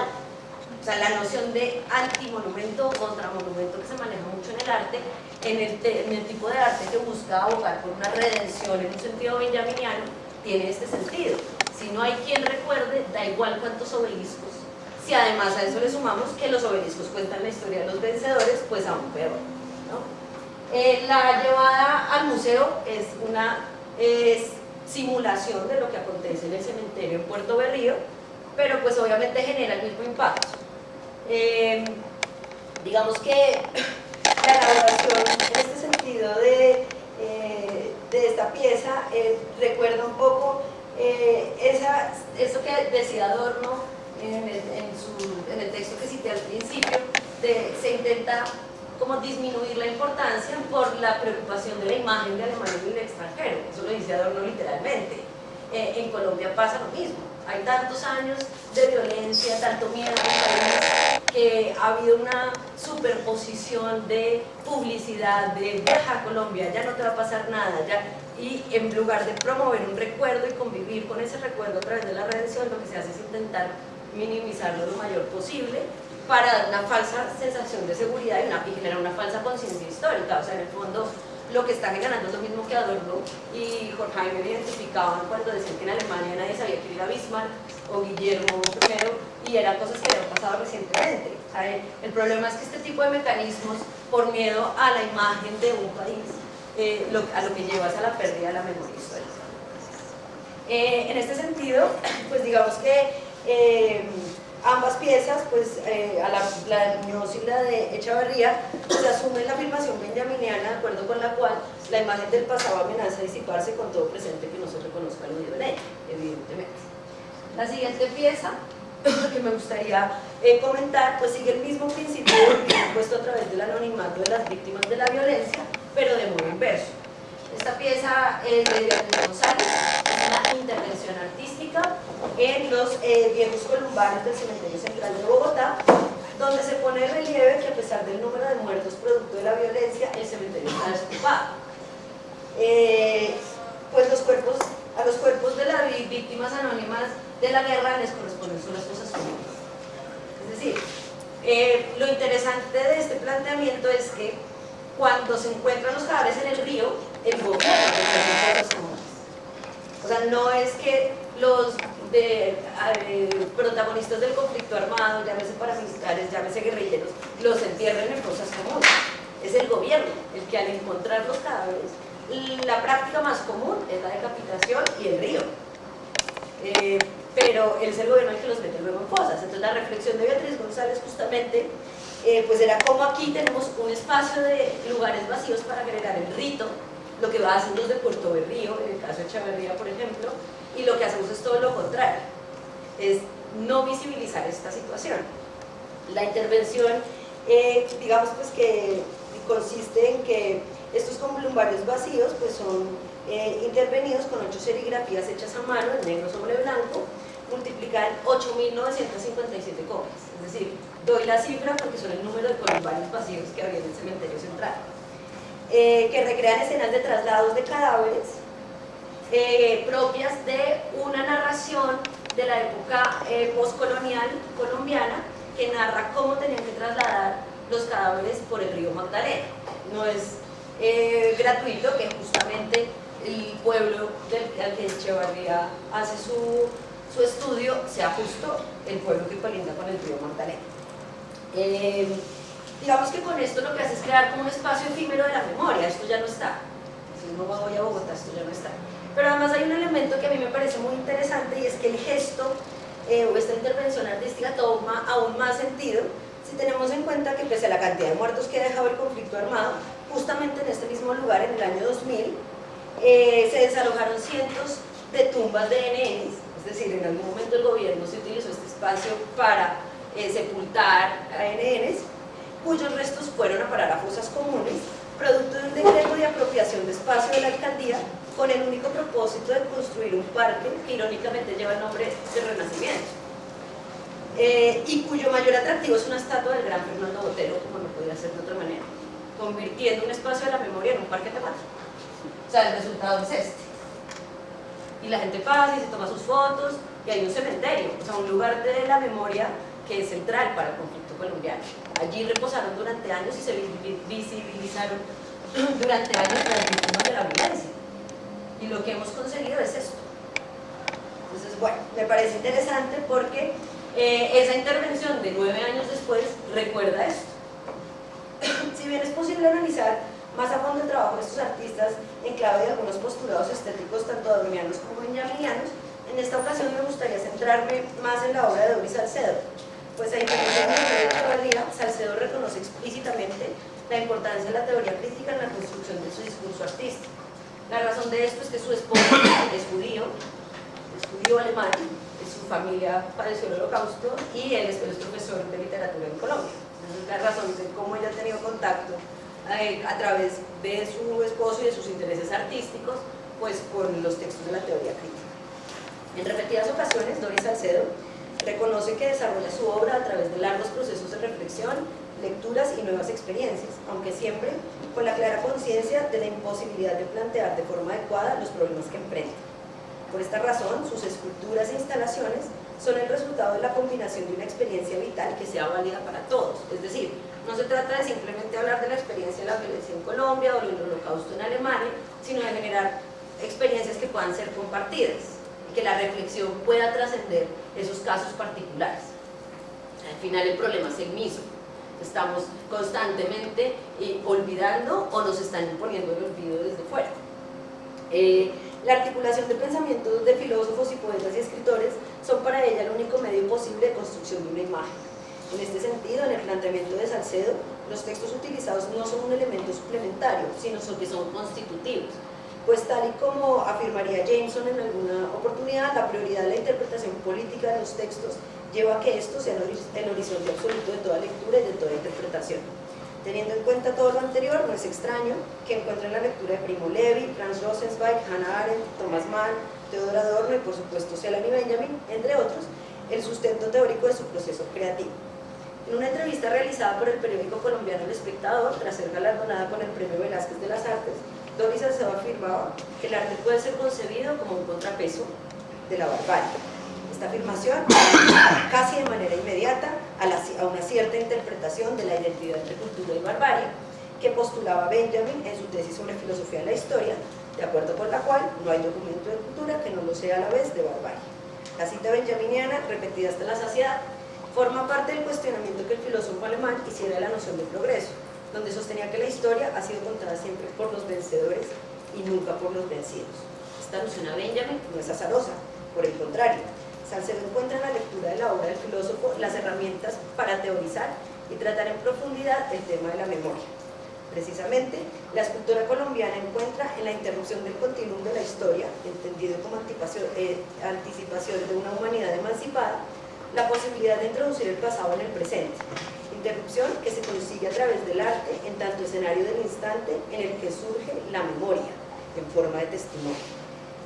O sea, la noción de antimonumento contra monumento que se maneja mucho en el arte, en el, tipo de arte que busca abogar por una redención en un sentido benjaminiano, tiene este sentido. Si no hay quien recuerde, da igual cuántos obeliscos. Si además a eso le sumamos que los obeliscos cuentan la historia de los vencedores, pues aún peor. Eh, la llevada al museo es una simulación de lo que acontece en el cementerio en Puerto Berrío, pero pues obviamente genera el mismo impacto. Eh, digamos que la elaboración en este sentido de, eh, de esta pieza recuerda un poco esa, eso que decía Adorno en el, en, el, texto que cité al principio, se intenta como disminuir la importancia por la preocupación de la imagen de Alemania en el extranjero, eso lo dice Adorno literalmente. en Colombia pasa lo mismo, hay tantos años de violencia, tanto miedo, que ha habido una superposición de publicidad, de viaja a Colombia, ya no te va a pasar nada, ya. Y en lugar de promover un recuerdo y convivir con ese recuerdo a través de la redención, lo que se hace es intentar minimizarlo lo mayor posible para dar una falsa sensación de seguridad y, generar una falsa conciencia histórica, o sea, en el fondo lo que están ganando es lo mismo que Adorno y Horkheimer identificaban cuando decían que en Alemania nadie sabía que era Bismarck o Guillermo I y eran cosas que habían pasado recientemente. el problema es que este tipo de mecanismos, por miedo a la imagen de un país, eh, a lo que lleva a la pérdida de la memoria histórica. Eh, en este sentido, pues digamos que eh, ambas piezas, pues a la, la y la de Echavarría, se asume la afirmación benjaminiana, de acuerdo con la cual la imagen del pasado amenaza disiparse con todo presente que no se reconozca vivo en ella, evidentemente. La siguiente pieza [COUGHS] que me gustaría comentar, pues sigue el mismo principio [COUGHS] puesto a través del anonimato de las víctimas de la violencia, pero de modo inverso. Esta pieza es de Beatriz González, es una intervención artística en los eh, viejos columbarios del Cementerio Central de Bogotá, donde se pone en relieve que a pesar del número de muertos producto de la violencia, el cementerio está desocupado. Eh, pues los cuerpos, a los cuerpos de las víctimas anónimas de la guerra les corresponden solo comunes. Es decir, eh, lo interesante de este planteamiento es que cuando se encuentran los cadáveres en el río, el gobierno cosas comunes. O sea, no es que los de, eh, protagonistas del conflicto armado, llámese paramilitares, llámese guerrilleros, los entierren en cosas comunes. Es el gobierno el que al encontrar los cadáveres, la práctica más común es la decapitación y el río. Eh, pero es el gobierno el que los mete luego en fosas. Entonces la reflexión de Beatriz González justamente eh, pues era como aquí tenemos un espacio de lugares vacíos para agregar el rito, lo que va haciendo los de Puerto Berrío, en el caso de Chavarría por ejemplo, y lo que hacemos es todo lo contrario, es no visibilizar esta situación. La intervención, eh, digamos pues que consiste en que estos columbarios vacíos pues son eh, intervenidos con ocho serigrafías hechas a mano en negro sobre blanco, multiplican 8.957 copias. Es decir, doy la cifra porque son el número de columbarios vacíos que había en el cementerio central. Eh, que recrean escenas de traslados de cadáveres eh, propias de una narración de la época eh, postcolonial colombiana que narra cómo tenían que trasladar los cadáveres por el río Magdalena. No es gratuito que justamente el pueblo del, al que Echevarría hace su su estudio sea justo el pueblo que colinda con el río Magdalena. Digamos que con esto lo que hace es crear como un espacio efímero de la memoria, esto ya no está. Si no voy a Bogotá, esto ya no está. Pero además hay un elemento que a mí me parece muy interesante y es que el gesto eh, o esta intervención artística toma aún más sentido si tenemos en cuenta que pese a la cantidad de muertos que ha dejado el conflicto armado, justamente en este mismo lugar, en el año 2000, eh, se desalojaron cientos de tumbas de NNs es decir, en algún momento el gobierno se utilizó este espacio para eh, sepultar a NNs, cuyos restos fueron a parar a fosas comunes, producto de un decreto de apropiación de espacio de la alcaldía con el único propósito de construir un parque que irónicamente lleva el nombre de Renacimiento eh, y cuyo mayor atractivo es una estatua del gran Fernando Botero, como no podía ser de otra manera, convirtiendo un espacio de la memoria en un parque temático. O sea, el resultado es este y la gente pasa y se toma sus fotos y hay un cementerio, o sea, un lugar de la memoria que es central para el conflicto colombiano. Allí reposaron durante años y se visibilizaron [CLEARS THROAT] durante años las víctimas de la violencia. Y lo que hemos conseguido es esto. Entonces, bueno, me parece interesante porque eh, esa intervención de nueve años después recuerda esto. [CLEARS THROAT] si bien es posible analizar más a fondo el trabajo de estos artistas en clave de algunos postulados estéticos tanto adornianos como benjaminianos, en esta ocasión me gustaría centrarme más en la obra de Doris Salcedo, pues a diferencia de la Salcedo reconoce explícitamente la importancia de la teoría crítica en la construcción de su discurso artístico. La razón de esto es que su esposo [COUGHS] es judío, es judío alemán, su familia padeció el holocausto y él es, profesor de literatura en Colombia. Esa es la razón de cómo ella ha tenido contacto eh, a través de su esposo y de sus intereses artísticos, pues con los textos de la teoría crítica. En repetidas ocasiones, Doris Salcedo reconoce que desarrolla su obra a través de largos procesos de reflexión, lecturas y nuevas experiencias, aunque siempre con la clara conciencia de la imposibilidad de plantear de forma adecuada los problemas que enfrenta. Por esta razón, sus esculturas e instalaciones son el resultado de la combinación de una experiencia vital que sea válida para todos, es decir, no se trata de simplemente hablar de la experiencia de la violencia en Colombia o del holocausto en Alemania, sino de generar experiencias que puedan ser compartidas que la reflexión pueda trascender esos casos particulares. Al final el problema es el mismo. Estamos constantemente eh, olvidando o nos están imponiendo el olvido desde fuera. Eh, la articulación de pensamientos de filósofos y poetas y escritores son para ella el único medio posible de construcción de una imagen. En este sentido, en el planteamiento de Salcedo, los textos utilizados no son un elemento suplementario, sino que son constitutivos. Pues tal y como afirmaría Jameson en alguna oportunidad, la prioridad de la interpretación política de los textos lleva a que esto sea el horizonte absoluto de toda lectura y de toda interpretación. Teniendo en cuenta todo lo anterior, no es extraño que encuentren la lectura de Primo Levi, Franz Rosenzweig, Hannah Arendt, Thomas Mann, Theodor Adorno y por supuesto Selany Benjamin, entre otros, el sustento teórico de su proceso creativo. En una entrevista realizada por el periódico colombiano El Espectador, tras ser galardonada con el Premio Velázquez de las Artes, Doris Salcedo afirmaba que el arte puede ser concebido como un contrapeso de la barbarie esta afirmación [COUGHS] casi de manera inmediata a, una cierta interpretación de la identidad entre cultura y barbarie que postulaba Benjamin en su tesis sobre filosofía de la historia, de acuerdo con la cual no hay documento de cultura que no lo sea a la vez de barbarie. La cita benjaminiana, repetida hasta la saciedad, forma parte del cuestionamiento que el filósofo alemán hiciera de la noción de progreso, donde sostenía que la historia ha sido contada siempre por los vencedores y nunca por los vencidos. Esta alusión a Benjamin no es azarosa, por el contrario, Salcedo encuentra en la lectura de la obra del filósofo las herramientas para teorizar y tratar en profundidad el tema de la memoria. Precisamente, la escultura colombiana encuentra en la interrupción del continuum de la historia, entendido como eh, anticipación de una humanidad emancipada, la posibilidad de introducir el pasado en el presente, interrupción que se consigue a través del arte en tanto escenario del instante en el que surge la memoria, en forma de testimonio.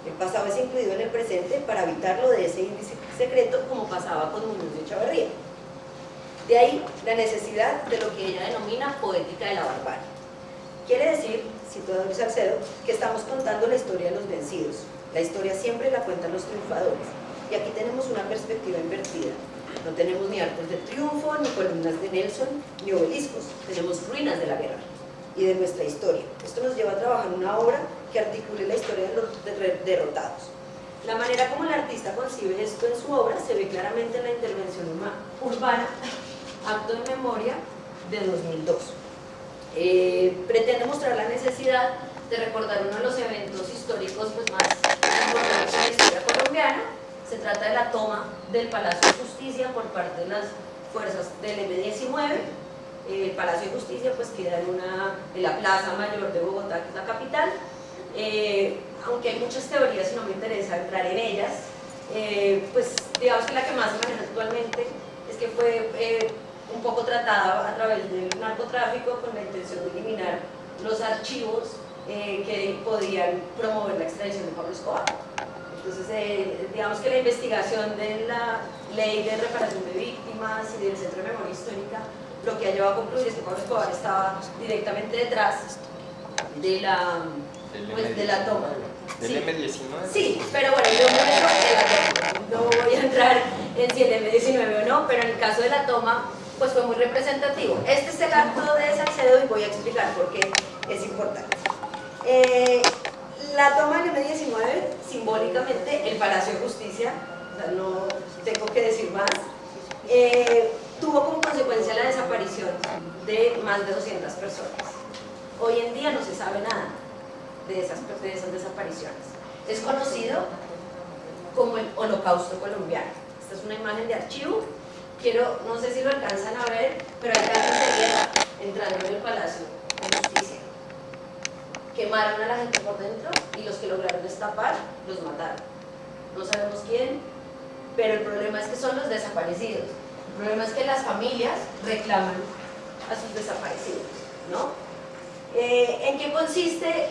El pasado es incluido en el presente para evitarlo de ese índice secreto como pasaba con Muñoz de Echavarría. De ahí la necesidad de lo que ella denomina poética de la barbarie. Quiere decir, cito a Salcedo, que estamos contando la historia de los vencidos. La historia siempre la cuentan los triunfadores. Y aquí tenemos una perspectiva invertida. No tenemos ni arcos de triunfo, ni columnas de Nelson, ni obeliscos. Tenemos ruinas de la guerra y de nuestra historia. Esto nos lleva a trabajar una obra que articule la historia de los derrotados. La manera como el artista concibe esto en su obra se ve claramente en la intervención urbana, [LAUGHS] acto de memoria de 2002. Eh, pretende mostrar la necesidad de recordar uno de los eventos históricos pues, más importantes de la historia colombiana. Se trata de la toma del Palacio de Justicia por parte de las fuerzas del M-19. el Palacio de Justicia pues queda en, una, en la Plaza Mayor de Bogotá, que es la capital, eh, aunque hay muchas teorías y no me interesa entrar en ellas, eh, pues digamos que la que más se maneja actualmente es que fue eh, un poco tratada a través del narcotráfico con la intención de eliminar los archivos que podían promover la extradición de Pablo Escobar. Entonces, digamos que la investigación de la ley de reparación de víctimas y del Centro de Memoria Histórica lo que ha llevado a concluir es que Pablo Escobar estaba directamente detrás de la pues de la toma. ¿Del M19? Sí, pero bueno, yo no, no voy a entrar en si el M19 o no, pero en el caso de la toma, pues fue muy representativo. Este es el acto de Salcedo y voy a explicar por qué es importante. Eh, la toma del M19, simbólicamente, el Palacio de Justicia, no tengo que decir más, eh, tuvo como consecuencia la desaparición de más de 200 personas. Hoy en día no se sabe nada de esas, de esas desapariciones. Es conocido como el holocausto colombiano. Esta es una imagen de archivo. Quiero, no sé si lo alcanzan a ver, pero hay guerra entrando en el Palacio de Justicia. Quemaron a la gente por dentro y los que lograron destapar los mataron. No sabemos quién, pero el problema es que son los desaparecidos. El problema es que las familias reclaman a sus desaparecidos, ¿no? Eh, ¿En qué consiste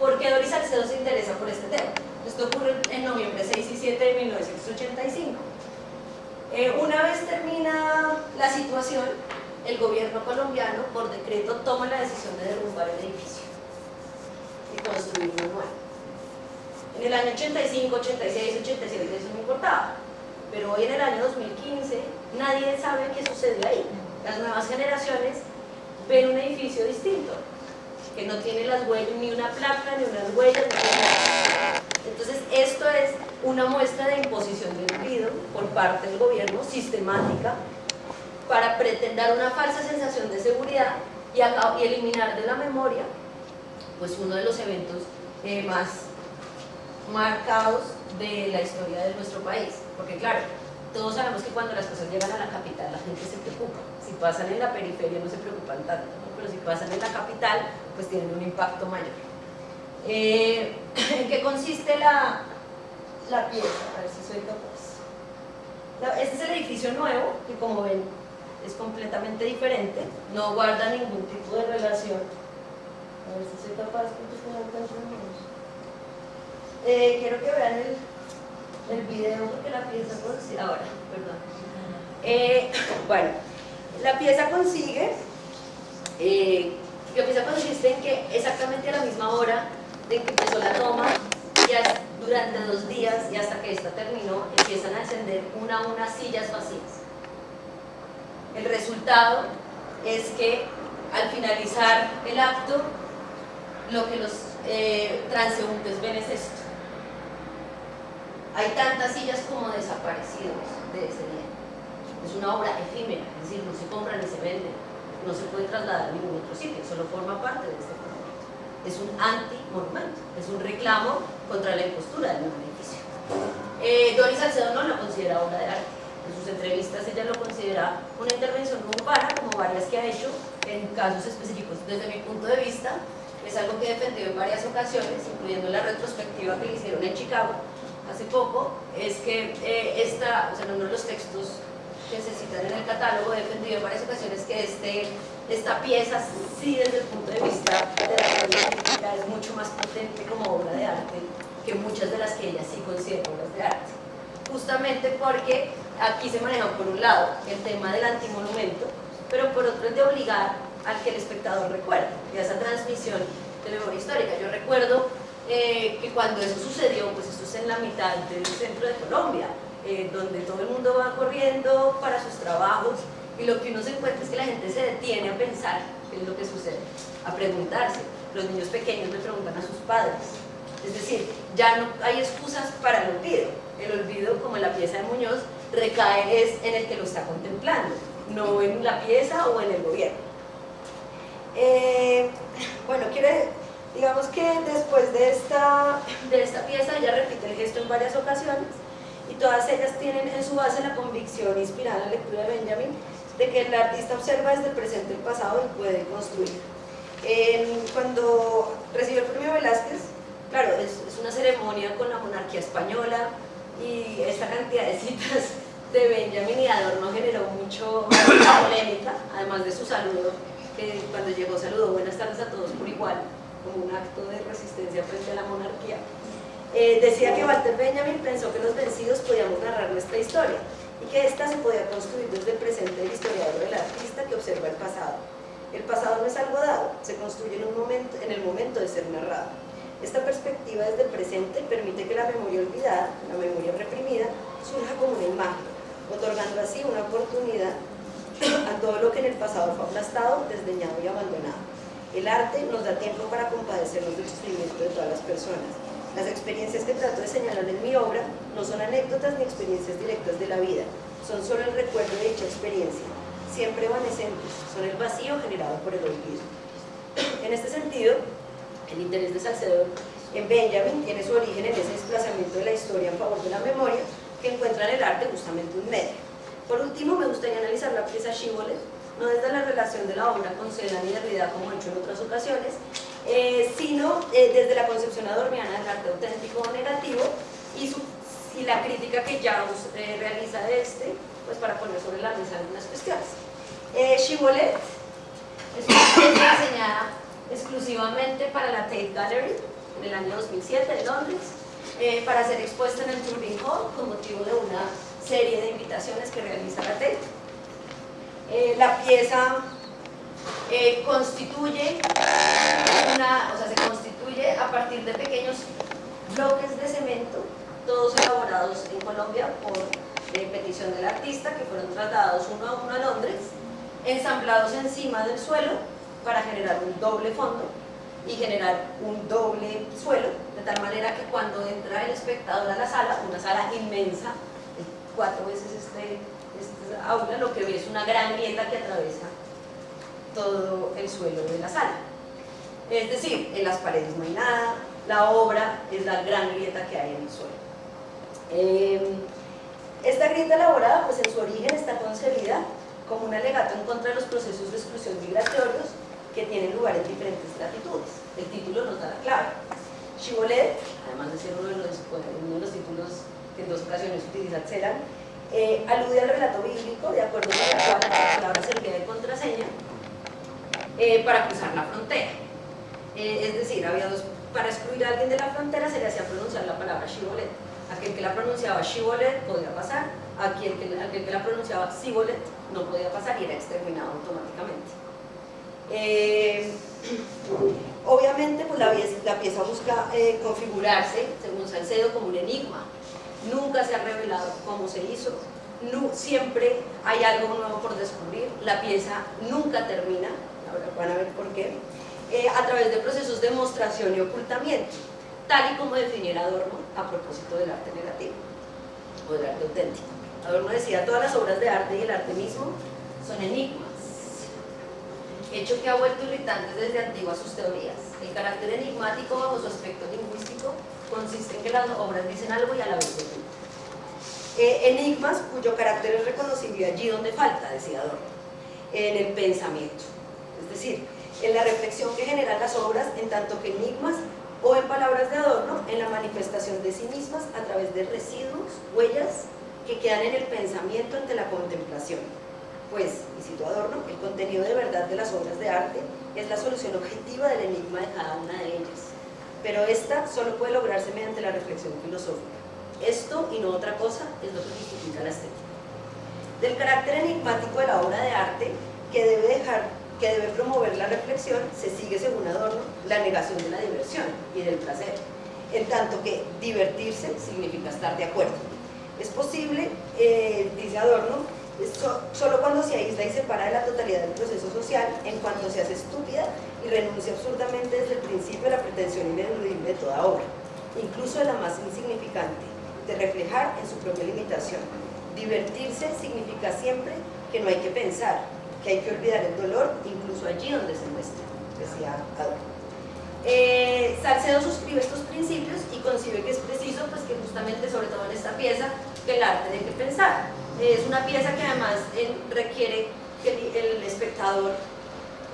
¿Por qué Doris Salcedo se interesa por este tema? Esto ocurre en noviembre 6 y 7 de 1985. Eh, una vez termina la situación, el gobierno colombiano, por decreto, toma la decisión de derrumbar el edificio y construir uno nuevo. En el año 85, 86, 87 eso no importaba, pero hoy en el año 2015 nadie sabe qué sucedió ahí. Las nuevas generaciones ven un edificio distinto que no tiene las huellas, ni una placa, ni unas huellas, Entonces, esto es una muestra de imposición de olvido por parte del gobierno sistemática para pretender una falsa sensación de seguridad y eliminar de la memoria pues uno de los eventos eh, más marcados de la historia de nuestro país. Porque claro, todos sabemos que cuando las cosas llegan a la capital la gente se preocupa. Si pasan en la periferia no se preocupan tanto, pero si pasan en la capital pues tienen un impacto mayor. Eh, [CLEARS THROAT] ¿En qué consiste la, la pieza? A ver si soy capaz. Este es el edificio nuevo, que como ven es completamente diferente, no guarda ningún tipo de relación. A ver si soy capaz de eh, Quiero que vean el, el video porque la pieza consigue, ahora, perdón. Eh, [COUGHS] bueno, la pieza consigue, eh, la pieza consiste en que exactamente a la misma hora de que empezó la toma, ya durante dos días y hasta que esta terminó, empiezan a descender una a una sillas vacías. El resultado es que al finalizar el acto, lo que los eh, transeúntes ven es esto hay tantas sillas como desaparecidos de ese día. Es una obra efímera, es decir, no se compra ni se vende, no se puede trasladar a ningún otro sitio, solo forma parte de este monumento. Es un anti-monumento, es un reclamo contra la impostura del edificio. Eh, Doris Salcedo no lo considera obra de arte. En sus entrevistas ella lo considera una intervención urbana, como varias que ha hecho en casos específicos. Desde mi punto de vista, es algo que he defendido en varias ocasiones, incluyendo la retrospectiva que le hicieron en Chicago, hace poco es que eh, esta, o sea, uno de los textos que se citan en el catálogo, he defendido en varias ocasiones que este, esta pieza sí desde el punto de vista de la política es mucho más potente como obra de arte que muchas de las que ella sí considera obras de arte. Justamente porque aquí se maneja por un lado el tema del antimonumento, pero por otro es de obligar al que el espectador recuerde, y a esa transmisión de memoria histórica. Yo recuerdo eh, que cuando eso sucedió, pues esto es en la mitad del centro de Colombia, eh, donde todo el mundo va corriendo para sus trabajos y lo que uno se encuentra es que la gente se detiene a pensar qué es lo que sucede, a preguntarse. Los niños pequeños le preguntan a sus padres. Es decir, ya no hay excusas para el olvido. El olvido, como en la pieza de Muñoz, recae es en el que lo está contemplando, no en la pieza o en el gobierno. Eh, bueno, quiere Digamos que después de esta, de esta pieza ella repite el gesto en varias ocasiones y todas ellas tienen en su base la convicción inspirada en la lectura de Benjamin de que el artista observa desde el presente el pasado y puede construir. cuando recibió el premio Velázquez, claro, es, es, una ceremonia con la monarquía española y esta cantidad de citas de Benjamin y Adorno generó mucho polémica, además de su saludo, que cuando llegó saludó buenas tardes a todos por igual, como un acto de resistencia frente a la monarquía. Eh, decía que Walter Benjamin pensó que los vencidos podíamos narrar nuestra historia y que ésta se podía construir desde el presente del historiador del artista que observa el pasado. El pasado no es algo dado, se construye en, en el momento de ser narrado. Esta perspectiva desde el presente permite que la memoria olvidada, la memoria reprimida, surja como una imagen, otorgando así una oportunidad a todo lo que en el pasado fue aplastado, desdeñado y abandonado. El arte nos da tiempo para compadecernos del sufrimiento de todas las personas. Las experiencias que trato de señalar en mi obra no son anécdotas ni experiencias directas de la vida, son solo el recuerdo de dicha experiencia, siempre evanescentes, son el vacío generado por el olvido. En este sentido, el interés de Salcedo en Benjamin tiene su origen en ese desplazamiento de la historia en favor de la memoria que encuentra en el arte justamente un medio. Por último, me gustaría analizar la pieza Shibboleth, no desde la relación de la obra con Celan y Derrida como he hecho en otras ocasiones, eh, sino eh, desde la concepción adorniana del arte auténtico o negativo y, y la crítica que Jaus eh, realiza de este, pues para poner sobre la mesa algunas cuestiones. Eh, Chibolet es una pieza diseñada exclusivamente para la Tate Gallery en el año 2007 de Londres, para ser expuesta en el Turbine Hall con motivo de una serie de invitaciones que realiza la Tate. Eh, la pieza eh, constituye una, o sea, se constituye a partir de pequeños bloques de cemento, todos elaborados en Colombia por eh, petición del artista, que fueron trasladados uno a uno a Londres, ensamblados encima del suelo para generar un doble fondo y generar un doble suelo, de tal manera que cuando entra el espectador a la sala, una sala inmensa, cuatro veces este esta aula, lo que ve es una gran grieta que atraviesa todo el suelo de la sala. Es decir, en las paredes no hay nada, la obra es la gran grieta que hay en el suelo. Eh, esta grieta elaborada, pues en su origen está concebida como un alegato en contra de los procesos de exclusión migratorios que tienen lugar en diferentes latitudes. El título nos da la clave. Chibolet, además de ser uno de los, los títulos que en dos ocasiones utiliza Celan, eh, alude al relato bíblico de acuerdo con el cual la palabra servía de contraseña eh, para cruzar la frontera. Eh, es decir, había para excluir a alguien de la frontera se le hacía pronunciar la palabra Shibolet. Aquel que la pronunciaba Shibolet podía pasar, aquel que, aquel que la pronunciaba Sibolet no podía pasar y era exterminado automáticamente. [CLEARS THROAT] obviamente pues la, pieza busca configurarse, según Salcedo, como un enigma, nunca se ha revelado cómo se hizo, siempre hay algo nuevo por descubrir, la pieza nunca termina, ahora van a ver por qué, eh, a través de procesos de demostración y ocultamiento, tal y como definiera Adorno a propósito del arte negativo o del arte auténtico. Adorno decía, todas las obras de arte y el arte mismo son enigmas, hecho que ha vuelto irritantes desde antiguas sus teorías. El carácter enigmático bajo su aspecto lingüístico consiste en que las obras dicen algo y a la vez no. Eh, enigmas cuyo carácter es reconocible allí donde falta, decía Adorno, en el pensamiento. Es decir, en la reflexión que generan las obras, en tanto que enigmas, o en palabras de Adorno, en la manifestación de sí mismas a través de residuos, huellas, que quedan en el pensamiento ante la contemplación. Pues, y cito Adorno, el contenido de verdad de las obras de arte es la solución objetiva del enigma de cada una de ellas pero esta solo puede lograrse mediante la reflexión filosófica. Esto y no otra cosa es lo que justifica la estética. Del carácter enigmático de la obra de arte que debe, dejar, que debe promover la reflexión, se sigue según Adorno la negación de la diversión y del placer, en tanto que divertirse significa estar de acuerdo. Es posible, eh, dice Adorno, solo cuando se aísla y separa de la totalidad del proceso social, en cuanto se hace estúpida y renuncia absurdamente desde el principio a la pretensión ineludible de toda obra, incluso de la más insignificante, de reflejar en su propia limitación. Divertirse significa siempre que no hay que pensar, que hay que olvidar el dolor, incluso allí donde se muestra, decía Adorno. Eh, Salcedo suscribe estos principios y concibe que es preciso, pues que justamente, sobre todo en esta pieza, que el arte de que pensar. Es una pieza que además eh, requiere que el, espectador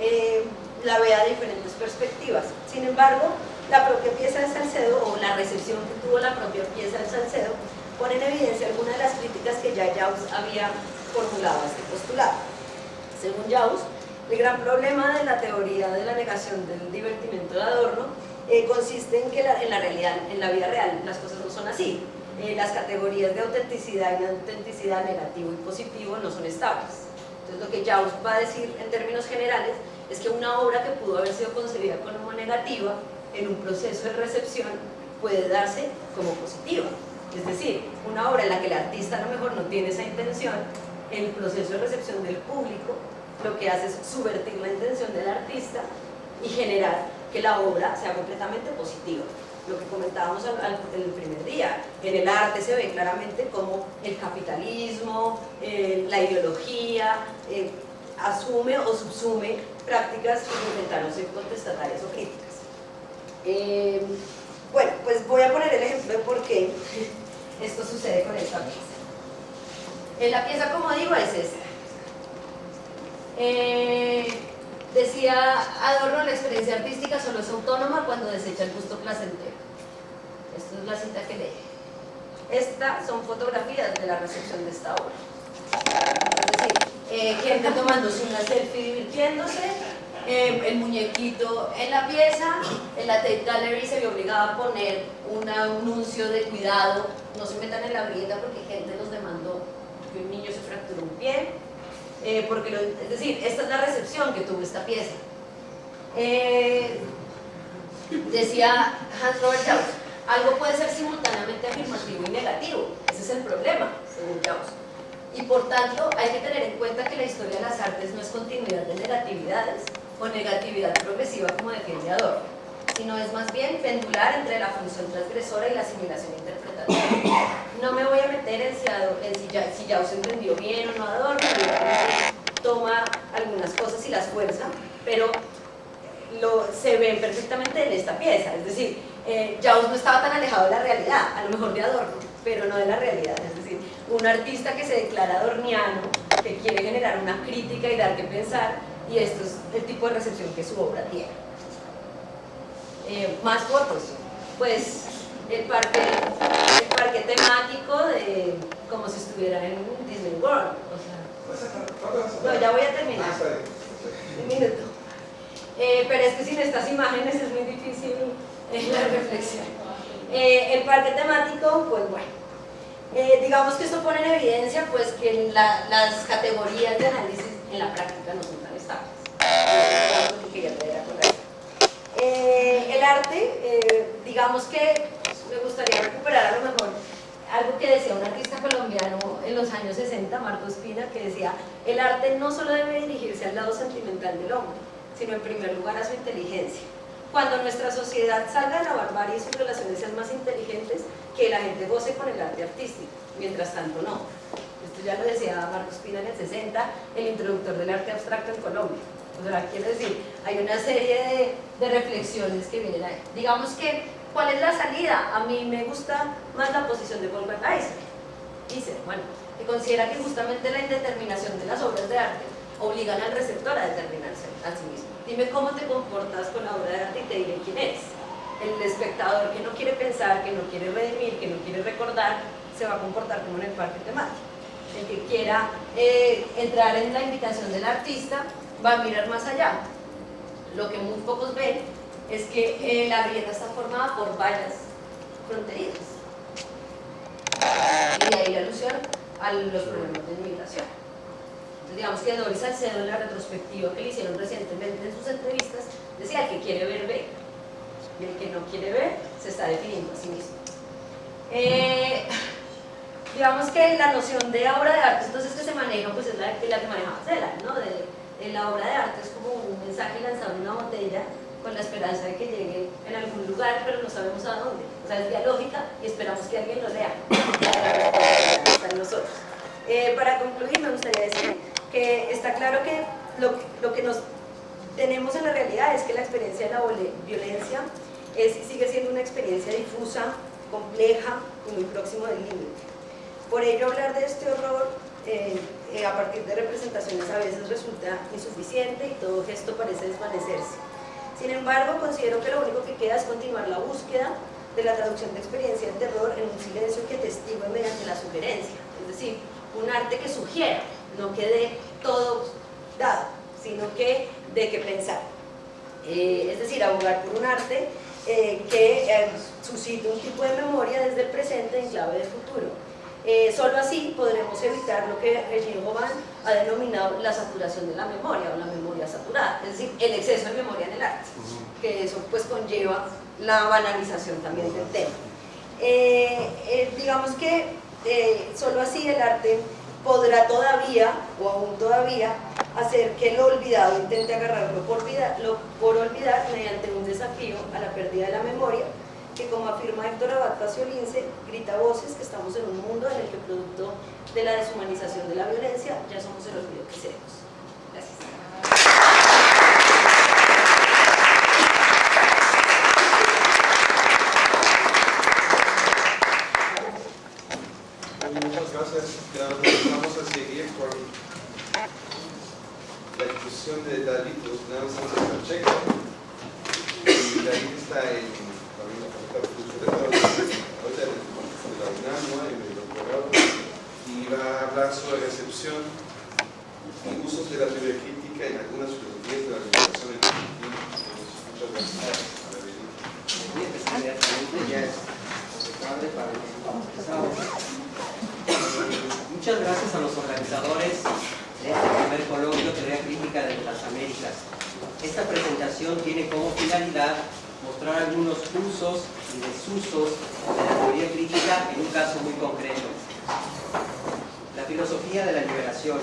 eh, la vea de diferentes perspectivas. Sin embargo, la propia pieza de Salcedo, o la recepción que tuvo la propia pieza de Salcedo, pone en evidencia algunas de las críticas que ya Jaus había formulado a este postulado. Según Jaus, el gran problema de la teoría de la negación del divertimento de Adorno eh, consiste en que en la realidad, en la vida real, las cosas no son así. Eh, las categorías de autenticidad y de autenticidad negativo y positivo no son estables. Entonces lo que Jaus va a decir en términos generales es que una obra que pudo haber sido concebida como negativa en un proceso de recepción puede darse como positiva. Es decir, una obra en la que el artista a lo mejor no tiene esa intención, en el proceso de recepción del público lo que hace es subvertir la intención del artista y generar que la obra sea completamente positiva. Lo que comentábamos en el primer día, en el arte se ve claramente cómo el capitalismo, eh, la ideología, eh, asume o subsume prácticas que intentaron ser contestatarias o críticas. Eh, bueno, pues voy a poner el ejemplo de por qué esto sucede con esta pieza. En la pieza, como digo, es esta. Decía Adorno, la experiencia artística solo es autónoma cuando desecha el gusto placentero. Esta es la cita que leí. Estas son fotografías de la recepción de esta obra. Es decir, eh, gente tomándose una selfie divirtiéndose, eh, el muñequito en la pieza, en la Tate Gallery se vio obligada a poner un anuncio de cuidado, no se metan en la grieta porque gente nos demandó que un niño se fracturó un pie, eh, porque es decir, esta es la recepción que tuvo esta pieza. Eh, decía Hans Robert Jauss, algo puede ser simultáneamente afirmativo y negativo, ese es el problema, según Jauss. Y por tanto, hay que tener en cuenta que la historia de las artes no es continuidad de negatividades o negatividad progresiva como defiende Adorno, sino es más bien pendular entre la función transgresora y la asimilación interpretativa. No me voy a meter en si, en si, ya, si entendió bien o no Adorno, toma algunas cosas y las fuerza, pero lo, se ven perfectamente en esta pieza, es decir, eh, no estaba tan alejado de la realidad, a lo mejor de Adorno, pero no de la realidad, es decir, un artista que se declara adorniano, que quiere generar una crítica y dar que pensar, y esto es el tipo de recepción que su obra tiene. Eh, más fotos, pues el parque, el parque temático de como si estuviera en Disney World. no, ya voy a terminar. Ah, Un minuto. Eh, pero es que sin estas imágenes es muy difícil eh, la reflexión. el parque temático, pues bueno. digamos que esto pone en evidencia pues que las categorías de análisis en la práctica no son tan eh, el arte, eh, digamos que me gustaría recuperar a lo mejor algo que decía un artista colombiano en los años 60, Marco Espina, que decía, el arte no solo debe dirigirse al lado sentimental del hombre, sino en primer lugar a su inteligencia. Cuando nuestra sociedad salga de la barbarie y sus relaciones sean más inteligentes, que la gente goce con el arte artístico, mientras tanto no. Esto ya lo decía Marco Espina en el 60, el introductor del arte abstracto en Colombia. O sea, quiero decir, hay una serie de, reflexiones que vienen ahí. Digamos que, ¿cuál es la salida? A mí me gusta más la posición de Wolfgang Eisner. Dice, bueno, que considera que justamente la indeterminación de las obras de arte obligan al receptor a determinarse a sí mismo. Dime cómo te comportas con la obra de arte y te diré quién eres. El espectador que no quiere pensar, que no quiere redimir, que no quiere recordar, se va a comportar como en el parque temático. El que quiera eh, entrar en la invitación del artista va a mirar más allá. Lo que muy pocos ven es que eh, la vivienda está formada por vallas fronterizas. Y de ahí la alusión a los problemas de inmigración. Entonces, digamos que Doris Salcedo en la retrospectiva que le hicieron recientemente en sus entrevistas decía el que quiere ver ve y el que no quiere ver se está definiendo a sí mismo. Eh, [LAUGHS] digamos que la noción de obra de arte entonces que se maneja pues es la, la que maneja Marcela, ¿no? De, la obra de arte es como un mensaje lanzado en una botella con la esperanza de que llegue en algún lugar, pero no sabemos a dónde. O sea, es dialógica y esperamos que alguien lo lea. Eh, para concluir, me gustaría decir que está claro que lo, lo, que nos tenemos en la realidad es que la experiencia de la violencia es, sigue siendo una experiencia difusa, compleja y muy próximo del límite. Por ello, hablar de este horror eh, eh, a partir de representaciones a veces resulta insuficiente y todo gesto parece desvanecerse. Sin embargo, considero que lo único que queda es continuar la búsqueda de la traducción de experiencia del terror en un silencio que testigue mediante la sugerencia, es decir, un arte que sugiera, no que dé todo dado, sino que de qué pensar. Eh, es decir, abogar por un arte eh, que suscite un tipo de memoria desde el presente en clave de futuro eh, solo así podremos evitar lo que Regine Goban ha denominado la saturación de la memoria o la memoria saturada, es decir, el exceso de memoria en el arte, que eso pues conlleva la banalización también del tema. Eh, eh, digamos que solo así el arte podrá todavía, o aún todavía, hacer que lo olvidado intente agarrarlo por, por olvidar mediante un desafío a la pérdida de la memoria que como afirma Héctor Abad Lince, grita voces que estamos en un mundo en el que producto de la deshumanización de la violencia ya somos el olvido que seremos. Gracias. Muchas gracias. Vamos a seguir con la discusión de David Sánchez Pacheco. David está en y va a hablar sobre recepción y usos de la teoría crítica en algunas filosofías de la comunicación Muchas gracias Muchas gracias a los organizadores de este primer coloquio Teoría Crítica de las Américas. Esta presentación tiene como finalidad mostrar algunos usos y desusos de la teoría crítica en un caso muy concreto. La filosofía de la liberación.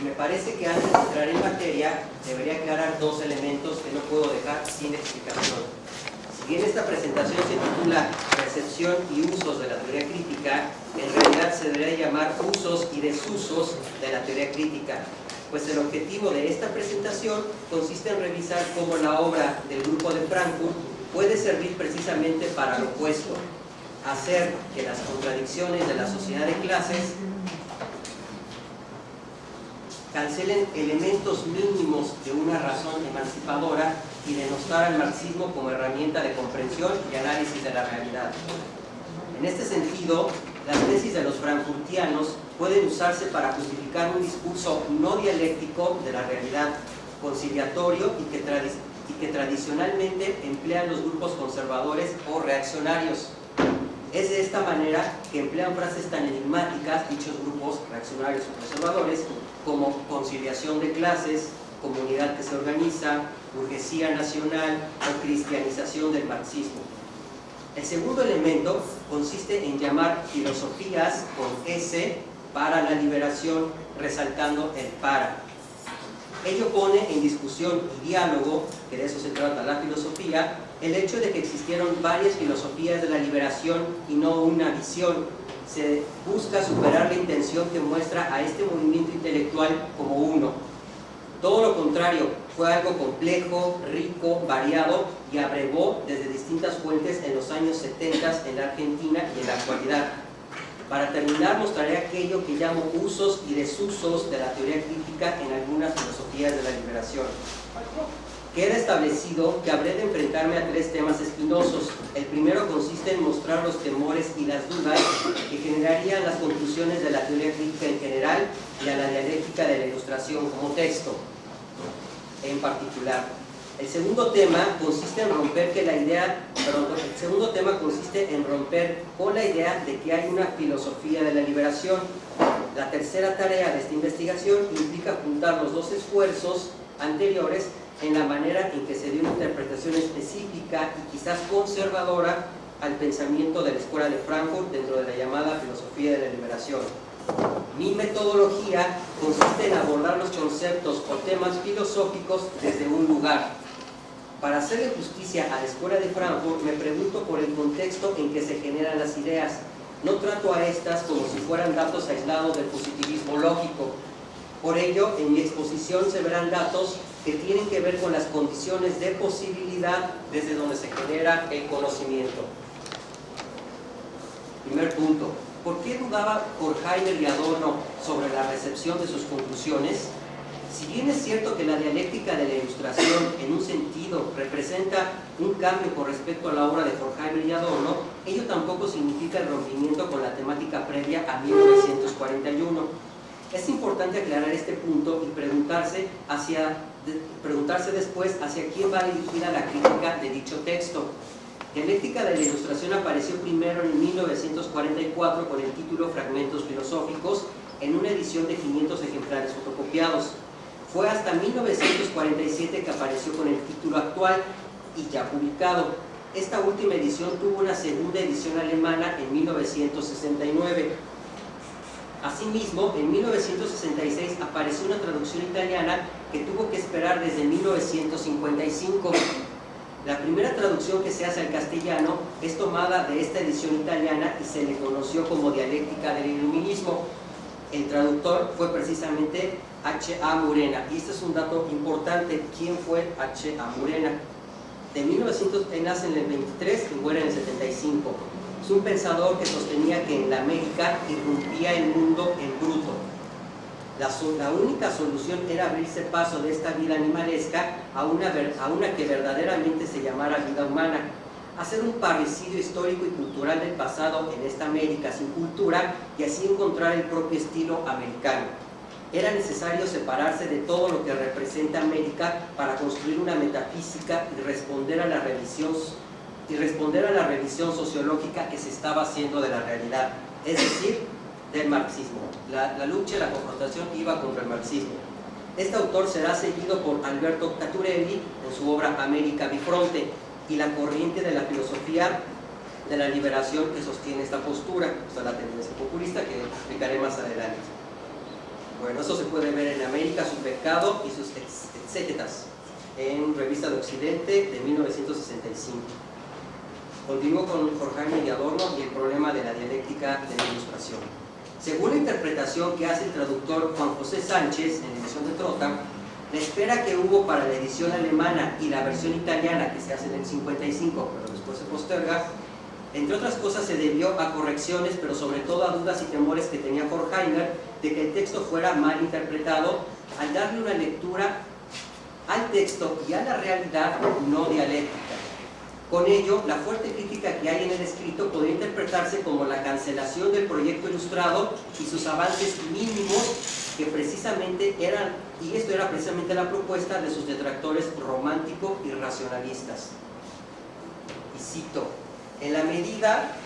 Y me parece que antes de entrar en materia debería aclarar dos elementos que no puedo dejar sin explicación. Si bien esta presentación se titula Recepción y usos de la teoría crítica, en realidad se debería llamar usos y desusos de la teoría crítica, pues el objetivo de esta presentación consiste en revisar cómo la obra del grupo de Frankfurt puede servir precisamente para lo opuesto, hacer que las contradicciones de la sociedad de clases cancelen elementos mínimos de una razón emancipadora y denostar al marxismo como herramienta de comprensión y análisis de la realidad. En este sentido, las tesis de los frankfurtianos pueden usarse para justificar un discurso no dialéctico de la realidad, conciliatorio y que, y que tradicionalmente emplean los grupos conservadores o reaccionarios. Es de esta manera que emplean frases tan enigmáticas dichos grupos reaccionarios o conservadores como conciliación de clases, comunidad que se organiza, burguesía nacional o cristianización del marxismo. El segundo elemento consiste en llamar filosofías con S para la liberación, resaltando el para. Ello pone en discusión y diálogo, que de eso se trata la filosofía, el hecho de que existieron varias filosofías de la liberación y no una visión. Se busca superar la intención que muestra a este movimiento intelectual como uno. Todo lo contrario, fue algo complejo, rico, variado y abrevó desde distintas fuentes en los años 70 en la Argentina y en la actualidad. Para terminar, mostraré aquello que llamo usos y desusos de la teoría crítica en algunas filosofías de la liberación. Queda establecido que habré de enfrentarme a tres temas espinosos. El primero consiste en mostrar los temores y las dudas que generarían las conclusiones de la teoría crítica en general y a la dialéctica de la ilustración como texto en particular. El segundo tema consiste en romper que la idea, segundo tema consiste en romper con la idea de que hay una filosofía de la liberación. La tercera tarea de esta investigación implica juntar los dos esfuerzos anteriores en la manera en que se dio una interpretación específica y quizás conservadora al pensamiento de la Escuela de Frankfurt dentro de la llamada filosofía de la liberación. Mi metodología consiste en abordar los conceptos o temas filosóficos desde un lugar. Para hacerle justicia a la Escuela de Frankfurt, me pregunto por el contexto en que se generan las ideas. No trato a estas como si fueran datos aislados del positivismo lógico. Por ello, en mi exposición se verán datos que tienen que ver con las condiciones de posibilidad desde donde se genera el conocimiento. Primer punto, ¿Por qué dudaba Horkheimer y Adorno sobre la recepción de sus conclusiones? Si bien es cierto que la dialéctica de la ilustración en un sentido representa un cambio con respecto a la obra de Horkheimer y Adorno, ello tampoco significa el rompimiento con la temática previa a 1941. Es importante aclarar este punto y preguntarse, preguntarse después hacia quién va dirigida la crítica de dicho texto. Dialéctica de la Ilustración apareció primero en 1944 con el título Fragmentos Filosóficos en una edición de 500 ejemplares fotocopiados. Fue hasta 1947 que apareció con el título actual y ya publicado. Esta última edición tuvo una segunda edición alemana en 1969. Asimismo, en 1966 apareció una traducción italiana que tuvo que esperar desde 1955 la primera traducción que se hace al castellano es tomada de esta edición italiana y se le conoció como dialéctica del iluminismo. El traductor fue precisamente H.A. Murena. Y este es un dato importante. ¿Quién fue H.A. Murena? De 1900, nace en el 23 y muere en el 75. Es un pensador que sostenía que en la América irrumpía el mundo en bruto la, única solución era abrirse paso de esta vida animalesca a una, a una que verdaderamente se llamara vida humana, hacer un parecido histórico y cultural del pasado en esta América sin cultura y así encontrar el propio estilo americano. Era necesario separarse de todo lo que representa América para construir una metafísica y responder a la revisión, y responder a la revisión sociológica que se estaba haciendo de la realidad, es decir, del marxismo. La, lucha y la confrontación iba contra el marxismo. Este autor será seguido por Alberto Caturelli en su obra América Bifronte y la corriente de la filosofía de la liberación que sostiene esta postura, o sea, la tendencia populista que explicaré más adelante. Bueno, eso se puede ver en América, su pecado y sus exégetas, en Revista de Occidente de 1965. Continúo con Jorge Jaime Adorno y el problema de la dialéctica de la ilustración. Según la interpretación que hace el traductor Juan José Sánchez en la edición de Trota, la espera que hubo para la edición alemana y la versión italiana que se hace en el 55, pero después se posterga, entre otras cosas se debió a correcciones, pero sobre todo a dudas y temores que tenía Horkheimer de que el texto fuera mal interpretado al darle una lectura al texto y a la realidad no dialéctica. Con ello, la fuerte crítica que hay en el escrito podría interpretarse como la cancelación del proyecto ilustrado y sus avances mínimos que precisamente eran, y esto era precisamente la propuesta de sus detractores romántico y racionalistas. Y cito, en la medida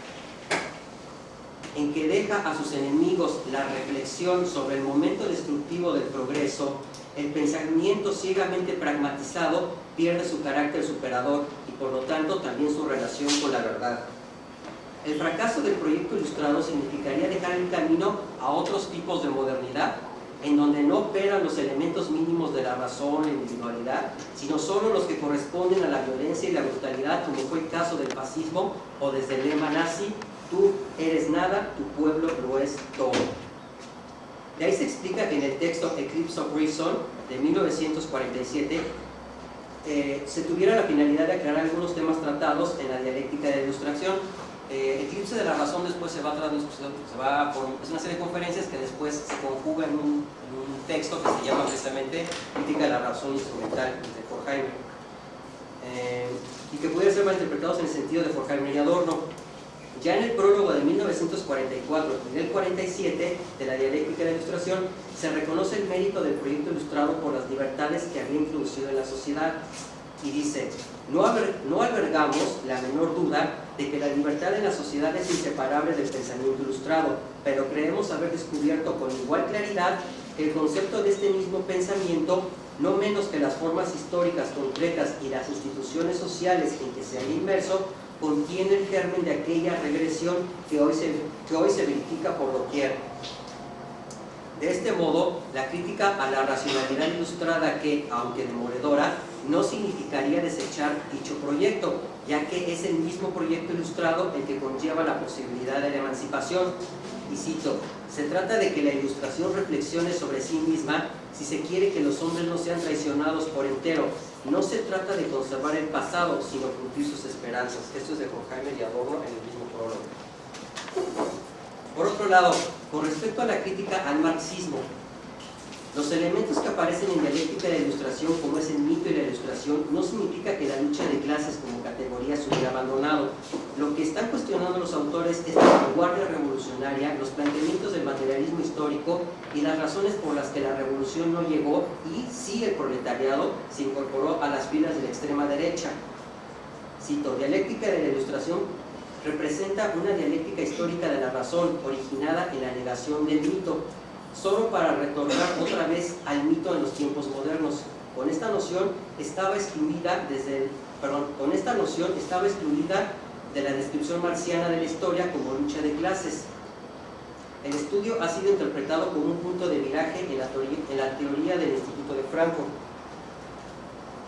en que deja a sus enemigos la reflexión sobre el momento destructivo del progreso, el pensamiento ciegamente pragmatizado pierde su carácter superador y por lo tanto también su relación con la verdad. El fracaso del proyecto ilustrado significaría dejar el camino a otros tipos de modernidad en donde no operan los elementos mínimos de la razón, la individualidad, sino solo los que corresponden a la violencia y la brutalidad, como fue el caso del fascismo o desde el lema nazi, tú eres nada, tu pueblo lo es todo. De ahí se explica que en el texto Eclipse of Reason de 1947 eh, se tuviera la finalidad de aclarar algunos temas tratados en la dialéctica de ilustración eh, Eclipse de la Razón después se va a se va por, es una serie de conferencias que después se conjuga en un, texto que se llama precisamente Crítica de la Razón Instrumental de Forkheimer eh, y que pudieran ser malinterpretados en el sentido de Forkheimer y Adorno. Ya en el prólogo de 1944 y del 47 de la dialéctica de la ilustración se reconoce el mérito del proyecto ilustrado por las libertades que había introducido en la sociedad y dice, no, albergamos la menor duda de que la libertad en la sociedad es inseparable del pensamiento ilustrado, pero creemos haber descubierto con igual claridad que el concepto de este mismo pensamiento, no menos que las formas históricas concretas y las instituciones sociales en que se haya inmerso, contiene el germen de aquella regresión que hoy se, que hoy se verifica por doquier. De este modo, la crítica a la racionalidad ilustrada que, aunque demoledora, no significaría desechar dicho proyecto, ya que es el mismo proyecto ilustrado el que conlleva la posibilidad de la emancipación. Y cito, se trata de que la ilustración reflexione sobre sí misma si se quiere que los hombres no sean traicionados por entero. No se trata de conservar el pasado, sino cumplir sus esperanzas. Esto es de Jaime y Adorno en el mismo prólogo. Por otro lado, con respecto a la crítica al marxismo, los elementos que aparecen en dialéctica de la ilustración, como es el mito y la ilustración, no significa que la lucha de clases como categoría se hubiera abandonado. Lo que están cuestionando los autores es la vanguardia revolucionaria, los planteamientos del materialismo histórico y las razones por las que la revolución no llegó y sí el proletariado se incorporó a las filas de la extrema derecha. Cito, dialéctica de la ilustración representa una dialéctica histórica de la razón originada en la negación del mito, solo para retornar otra vez al mito en los tiempos modernos. Con esta noción estaba excluida desde con esta noción estaba excluida de la descripción marciana de la historia como lucha de clases. El estudio ha sido interpretado como un punto de viraje en la teoría, del Instituto de Frankfurt.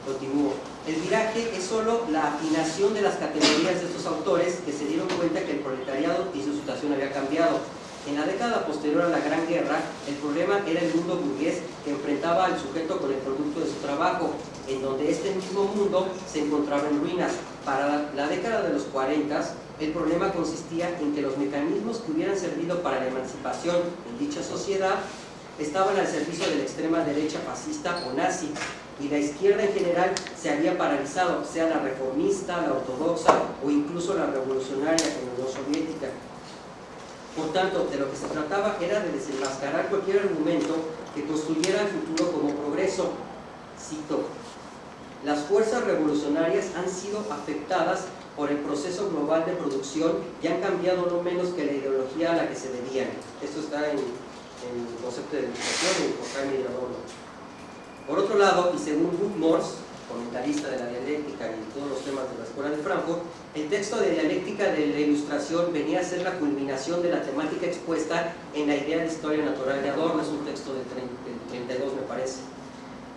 Continúo. El viraje es solo la afinación de las categorías de estos autores que se dieron cuenta que el proletariado y su situación había cambiado en la década posterior a la Gran Guerra, el problema era el mundo burgués que enfrentaba al sujeto con el producto de su trabajo, en donde este mismo mundo se encontraba en ruinas. Para la década de los 40, el problema consistía en que los mecanismos que hubieran servido para la emancipación en dicha sociedad estaban al servicio de la extrema derecha fascista o nazi, y la izquierda en general se había paralizado, sea la reformista, la ortodoxa o incluso la revolucionaria en la Soviética. Por tanto, de lo que se trataba era de desenmascarar cualquier argumento que construyera el futuro como progreso. Cito, las fuerzas revolucionarias han sido afectadas por el proceso global de producción y han cambiado no menos que la ideología a la que se debían. Esto está en, el concepto de educación en Jaime. Por otro lado, y según Ruth Morse, comentarista de la dialéctica y todos los temas de la Escuela de Frankfurt, el texto de dialéctica de la ilustración venía a ser la culminación de la temática expuesta en la idea de historia natural de Adorno, es un texto del 32 me parece.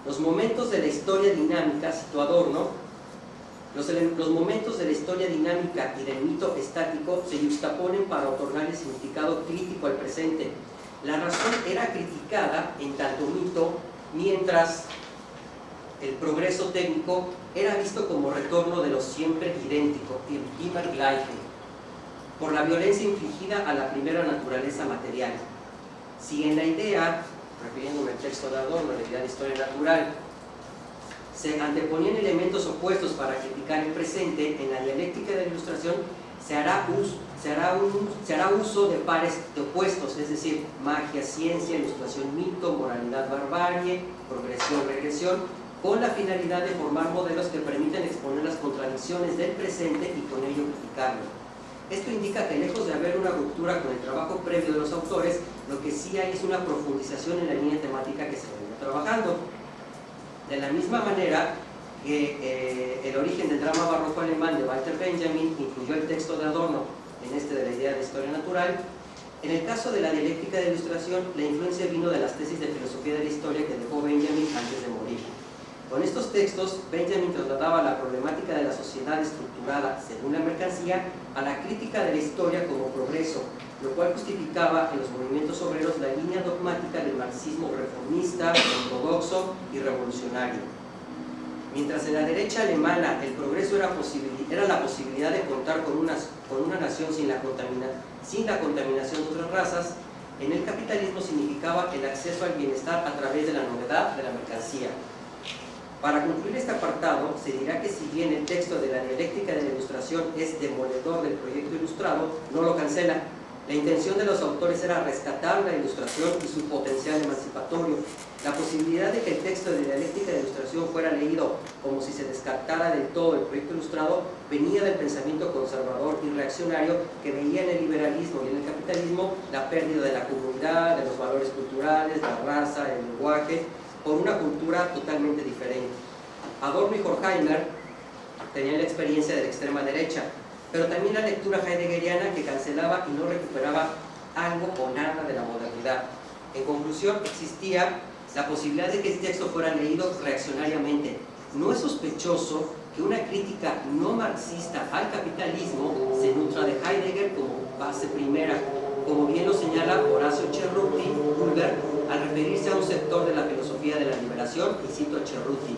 Los momentos de la historia dinámica, citó Adorno, Los, los, momentos de la historia dinámica y del mito estático se justaponen para otorgarle significado crítico al presente. La razón era criticada en tanto mito, mientras el progreso técnico era visto como retorno de lo siempre idéntico, el immer gleiche, por la violencia infligida a la primera naturaleza material. Si en la idea, refiriéndome al texto de Adorno, la idea de historia natural, se anteponían elementos opuestos para criticar el presente, en la dialéctica de la ilustración se hará uso, se hará uso de pares de opuestos, es decir, magia, ciencia, ilustración, mito, moralidad, barbarie, progresión, regresión, con la finalidad de formar modelos que permiten exponer las contradicciones del presente y con ello criticarlo. Esto indica que lejos de haber una ruptura con el trabajo previo de los autores, lo que sí hay es una profundización en la línea temática que se venía trabajando. De la misma manera que eh, el origen del drama barroco alemán de Walter Benjamin incluyó el texto de Adorno en este de la idea de historia natural, en el caso de la dialéctica de ilustración, la influencia vino de las tesis de filosofía de la historia que dejó Benjamin antes de morir. Con estos textos, Benjamin trasladaba la problemática de la sociedad estructurada según la mercancía a la crítica de la historia como progreso, lo cual justificaba en los movimientos obreros la línea dogmática del marxismo reformista, ortodoxo y revolucionario. Mientras en la derecha alemana el progreso era, la posibilidad de contar con una, con una nación sin la contaminación de otras razas, en el capitalismo significaba el acceso al bienestar a través de la novedad de la mercancía. Para concluir este apartado, se dirá que si bien el texto de la dialéctica de la ilustración es demoledor del proyecto ilustrado, no lo cancela, la intención de los autores era rescatar la ilustración y su potencial emancipatorio. La posibilidad de que el texto de dialéctica de ilustración fuera leído como si se descartara del todo el proyecto ilustrado venía del pensamiento conservador y reaccionario que veía en el liberalismo y en el capitalismo la pérdida de la comunidad, de los valores culturales, la raza, el lenguaje, por una cultura totalmente diferente. Adorno y Horkheimer tenían la experiencia de la extrema derecha, pero también la lectura heideggeriana que cancelaba y no recuperaba algo o nada de la modernidad. En conclusión, existía la posibilidad de que este texto fuera leído reaccionariamente. No es sospechoso que una crítica no marxista al capitalismo se nutra de Heidegger como base primera, como bien lo señala Horacio Cerruti al referirse a un sector de la filosofía de la liberación, y cito a Cerruti.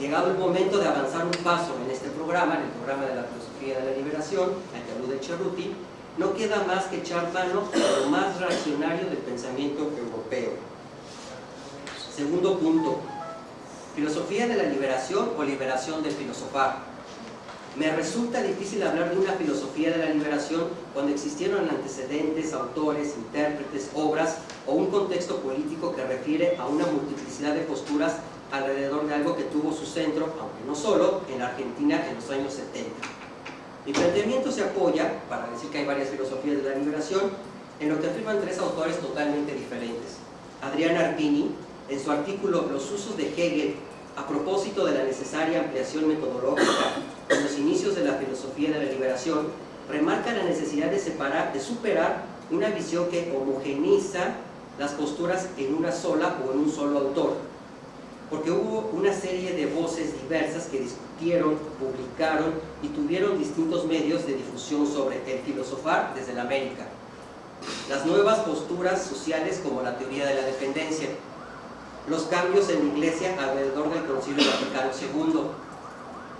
Llegado el momento de avanzar un paso en este programa, en el programa de la filosofía de la liberación, al que alude Cerruti, no queda más que echar mano a lo más reaccionario del pensamiento europeo. Segundo punto, filosofía de la liberación o liberación del filosofar. Me resulta difícil hablar de una filosofía de la liberación cuando existieron antecedentes, autores, intérpretes, obras o un contexto político que refiere a una multiplicidad de posturas alrededor de algo que tuvo su centro, aunque no solo, en la Argentina en los años 70. Mi planteamiento se apoya, para decir que hay varias filosofías de la liberación, en lo que afirman tres autores totalmente diferentes. Adriana Arpini, en su artículo Los usos de Hegel a propósito de la necesaria ampliación metodológica en los inicios de la filosofía de la liberación, remarca la necesidad de separar, de superar una visión que homogeniza las posturas en una sola o en un solo autor. Porque hubo una serie de voces diversas que discutieron, publicaron y tuvieron distintos medios de difusión sobre el filosofar desde la América. Las nuevas posturas sociales como la teoría de la dependencia, los cambios en la Iglesia alrededor del Concilio Vaticano II,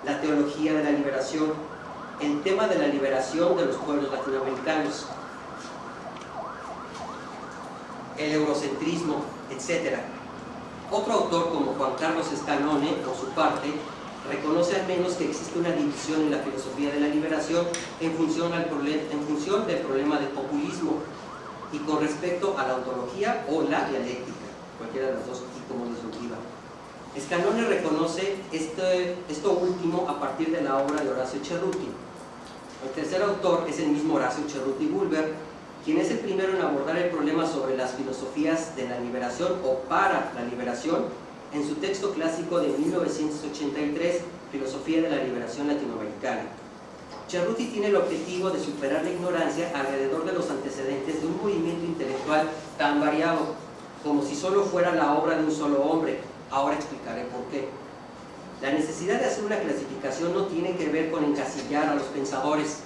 la teología de la liberación, el tema de la liberación de los pueblos latinoamericanos, el eurocentrismo, etc. Otro autor como Juan Carlos Escalone, por su parte, reconoce al menos que existe una división en la filosofía de la liberación en función, al en función del problema del populismo y con respecto a la ontología o la dialéctica, cualquiera de las dos como disruptiva. Escalone reconoce este, esto último a partir de la obra de Horacio Cerruti. El tercer autor es el mismo Horacio Cerruti Bulber, quien es el primero en abordar el problema sobre las filosofías de la liberación o para la liberación en su texto clásico de 1983, Filosofía de la Liberación Latinoamericana. Cerruti tiene el objetivo de superar la ignorancia alrededor de los antecedentes de un movimiento intelectual tan variado como si solo fuera la obra de un solo hombre. Ahora explicaré por qué. La necesidad de hacer una clasificación no tiene que ver con encasillar a los pensadores,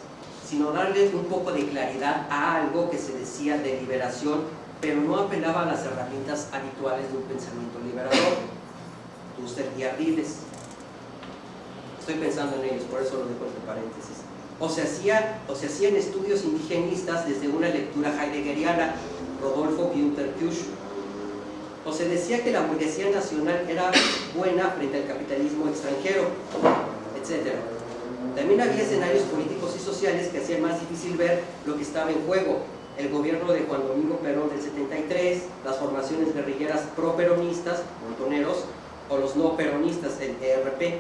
sino darle un poco de claridad a algo que se decía de liberación, pero no apelaba a las herramientas habituales de un pensamiento liberador. Dussel y Ardiles. Estoy pensando en ellos, por eso lo dejo entre paréntesis. O se, hacía, o se hacían estudios indigenistas desde una lectura heideggeriana, Rodolfo Günther Kusch, o se decía que la burguesía nacional era buena frente al capitalismo extranjero, etc. También había escenarios políticos y sociales que hacían más difícil ver lo que estaba en juego. El gobierno de Juan Domingo Perón del 73, las formaciones guerrilleras pro-peronistas, montoneros, o los no peronistas, el ERP.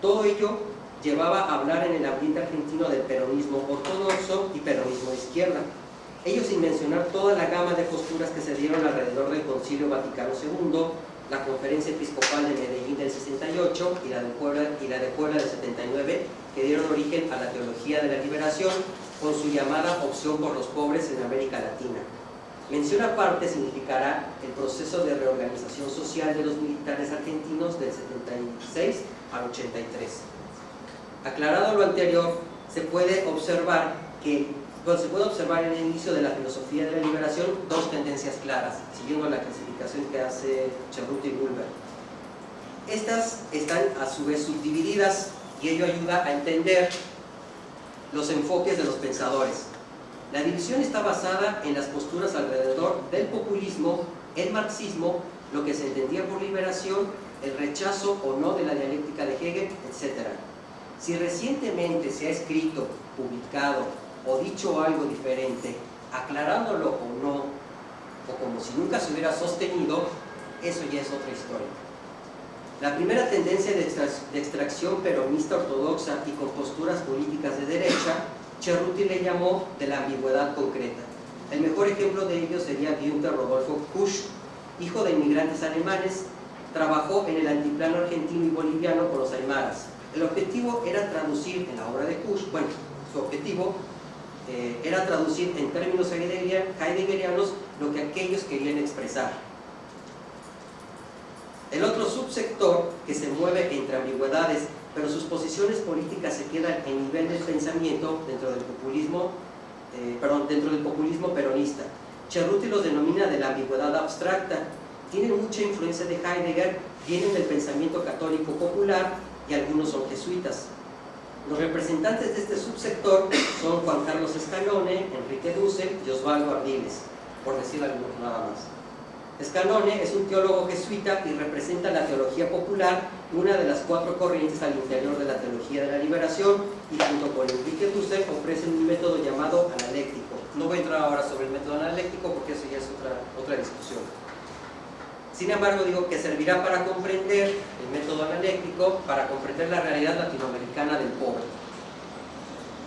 Todo ello llevaba a hablar en el ambiente argentino del peronismo ortodoxo y peronismo de izquierda ellos sin mencionar toda la gama de posturas que se dieron alrededor del Concilio Vaticano II, la Conferencia Episcopal de Medellín del 68 y la de Puebla, y la de Puebla del 79, que dieron origen a la teología de la liberación con su llamada opción por los pobres en América Latina. Mención aparte significará el proceso de reorganización social de los militares argentinos del 76 al 83. Aclarado lo anterior, se puede observar que se puede observar en el inicio de la filosofía de la liberación dos tendencias claras, siguiendo la clasificación que hace Cerruti y Bulber. Estas están a su vez subdivididas y ello ayuda a entender los enfoques de los pensadores. La división está basada en las posturas alrededor del populismo, el marxismo, lo que se entendía por liberación, el rechazo o no de la dialéctica de Hegel, etc. Si recientemente se ha escrito, publicado o dicho algo diferente, aclarándolo o no, o como si nunca se hubiera sostenido, eso ya es otra historia. La primera tendencia de, extracción peronista ortodoxa y con posturas políticas de derecha, Cerruti le llamó de la ambigüedad concreta. El mejor ejemplo de ello sería Günther Rodolfo Kusch, hijo de inmigrantes alemanes, trabajó en el antiplano argentino y boliviano con los aymaras. El objetivo era traducir en la obra de Kusch, bueno, su objetivo eh, era traducir en términos heideggerianos lo que aquellos querían expresar. El otro subsector que se mueve entre ambigüedades, pero sus posiciones políticas se quedan en nivel del pensamiento dentro del populismo, eh, dentro del populismo peronista. Cerruti los denomina de la ambigüedad abstracta. Tienen mucha influencia de Heidegger, vienen del pensamiento católico popular y algunos son jesuitas. Los representantes de este subsector son Juan Carlos Escalone, Enrique Dussel y Osvaldo Ardiles, por decir algo nada más. Escalone es un teólogo jesuita y representa la teología popular, una de las cuatro corrientes al interior de la teología de la liberación, y junto con Enrique Dussel ofrecen un método llamado analéctico. No voy a entrar ahora sobre el método analéctico porque eso ya es otra, otra discusión. Sin embargo, digo que servirá para comprender el método analéctico, para comprender la realidad latinoamericana del pobre.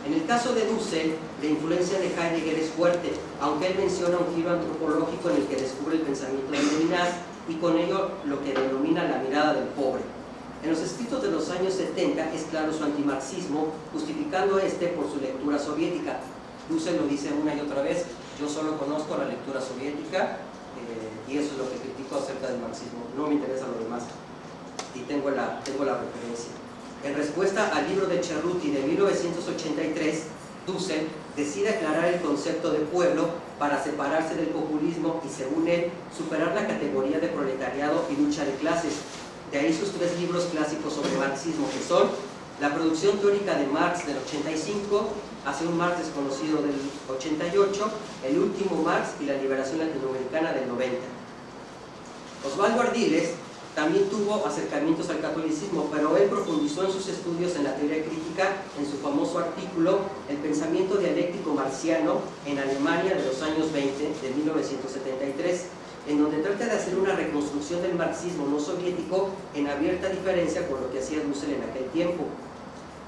En el caso de Dussel, la influencia de Heidegger es fuerte, aunque él menciona un giro antropológico en el que descubre el pensamiento de Levinas y con ello lo que denomina la mirada del pobre. En los escritos de los años 70 es claro su antimarxismo, justificando este por su lectura soviética. Dussel lo dice una y otra vez, yo solo conozco la lectura soviética, y eso es lo que critico acerca del marxismo, no me interesa lo demás y tengo la, tengo la referencia. En respuesta al libro de Cerruti de 1983, Dussel decide aclarar el concepto de pueblo para separarse del populismo y según él, superar la categoría de proletariado y lucha de clases. De ahí sus tres libros clásicos sobre marxismo que son La producción teórica de Marx del 85, hace un Marx desconocido del 88, El último Marx y la liberación latinoamericana del 90. Osvaldo Ardiles también tuvo acercamientos al catolicismo, pero él profundizó en sus estudios en la teoría crítica en su famoso artículo El pensamiento dialéctico marciano en Alemania de los años 20, de 1973, en donde trata de hacer una reconstrucción del marxismo no soviético en abierta diferencia con lo que hacía Dussel en aquel tiempo.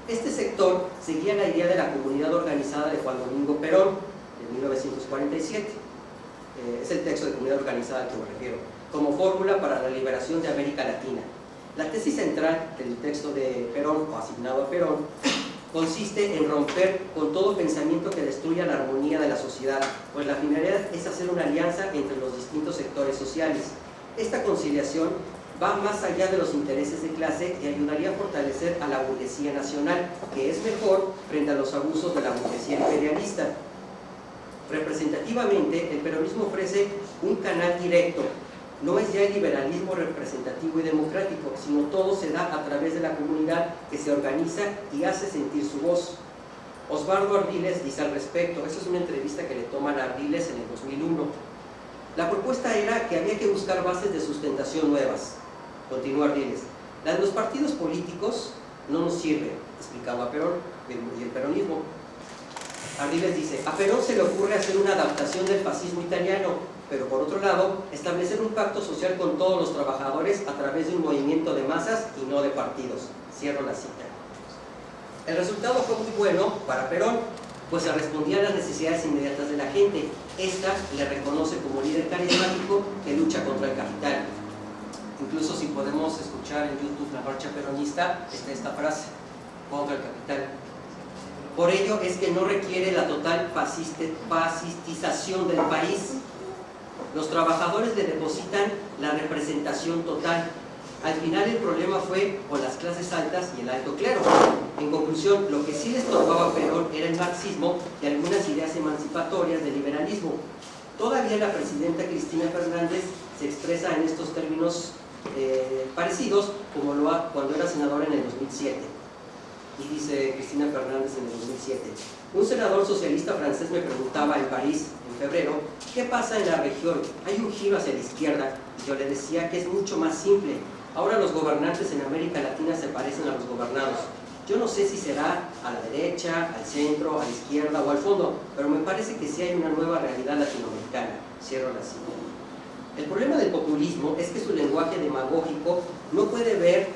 Este sector seguía la idea de la comunidad organizada de Juan Domingo Perón, de 1947. Eh, es el texto de comunidad organizada al que me refiero, como fórmula para la liberación de América Latina. La tesis central del texto de Perón, o asignado a Perón, consiste en romper con todo pensamiento que destruya la armonía de la sociedad, pues la finalidad es hacer una alianza entre los distintos sectores sociales. Esta conciliación va más allá de los intereses de clase y ayudaría a fortalecer a la burguesía nacional, que es mejor frente a los abusos de la burguesía imperialista. Representativamente, el peronismo ofrece un canal directo. No es ya el liberalismo representativo y democrático, sino todo se da a través de la comunidad que se organiza y hace sentir su voz. Osvaldo Ardiles dice al respecto, eso es una entrevista que le toman a Ardiles en el 2001. La propuesta era que había que buscar bases de sustentación nuevas. Continúa Ardiles. La de los partidos políticos no nos sirve, explicaba Perón y el peronismo. Ardiles dice, a Perón se le ocurre hacer una adaptación del fascismo italiano, pero por otro lado, establecer un pacto social con todos los trabajadores a través de un movimiento de masas y no de partidos. Cierro la cita. El resultado fue muy bueno para Perón, pues se respondía a las necesidades inmediatas de la gente. Esta le reconoce como líder carismático que lucha contra el capital. Incluso si podemos escuchar en YouTube la marcha peronista, está esta frase, contra el capital. Por ello es que no requiere la total fascistización del país. Los trabajadores le depositan la representación total, al final el problema fue con las clases altas y el alto clero. En conclusión, lo que sí les tocaba Perón era el marxismo y algunas ideas emancipatorias del liberalismo. Todavía la presidenta Cristina Fernández se expresa en estos términos eh, parecidos como lo ha cuando era senadora en el 2007. Y dice Cristina Fernández en el 2007, un senador socialista francés me preguntaba en París, febrero, ¿qué pasa en la región? Hay un giro hacia la izquierda. Yo le decía que es mucho más simple, Ahora los gobernantes en América Latina se parecen a los gobernados. Yo no sé si será a la derecha, al centro, a la izquierda o al fondo, pero me parece que sí hay una nueva realidad latinoamericana. Cierro la cita. El problema del populismo es que su lenguaje demagógico no puede ver,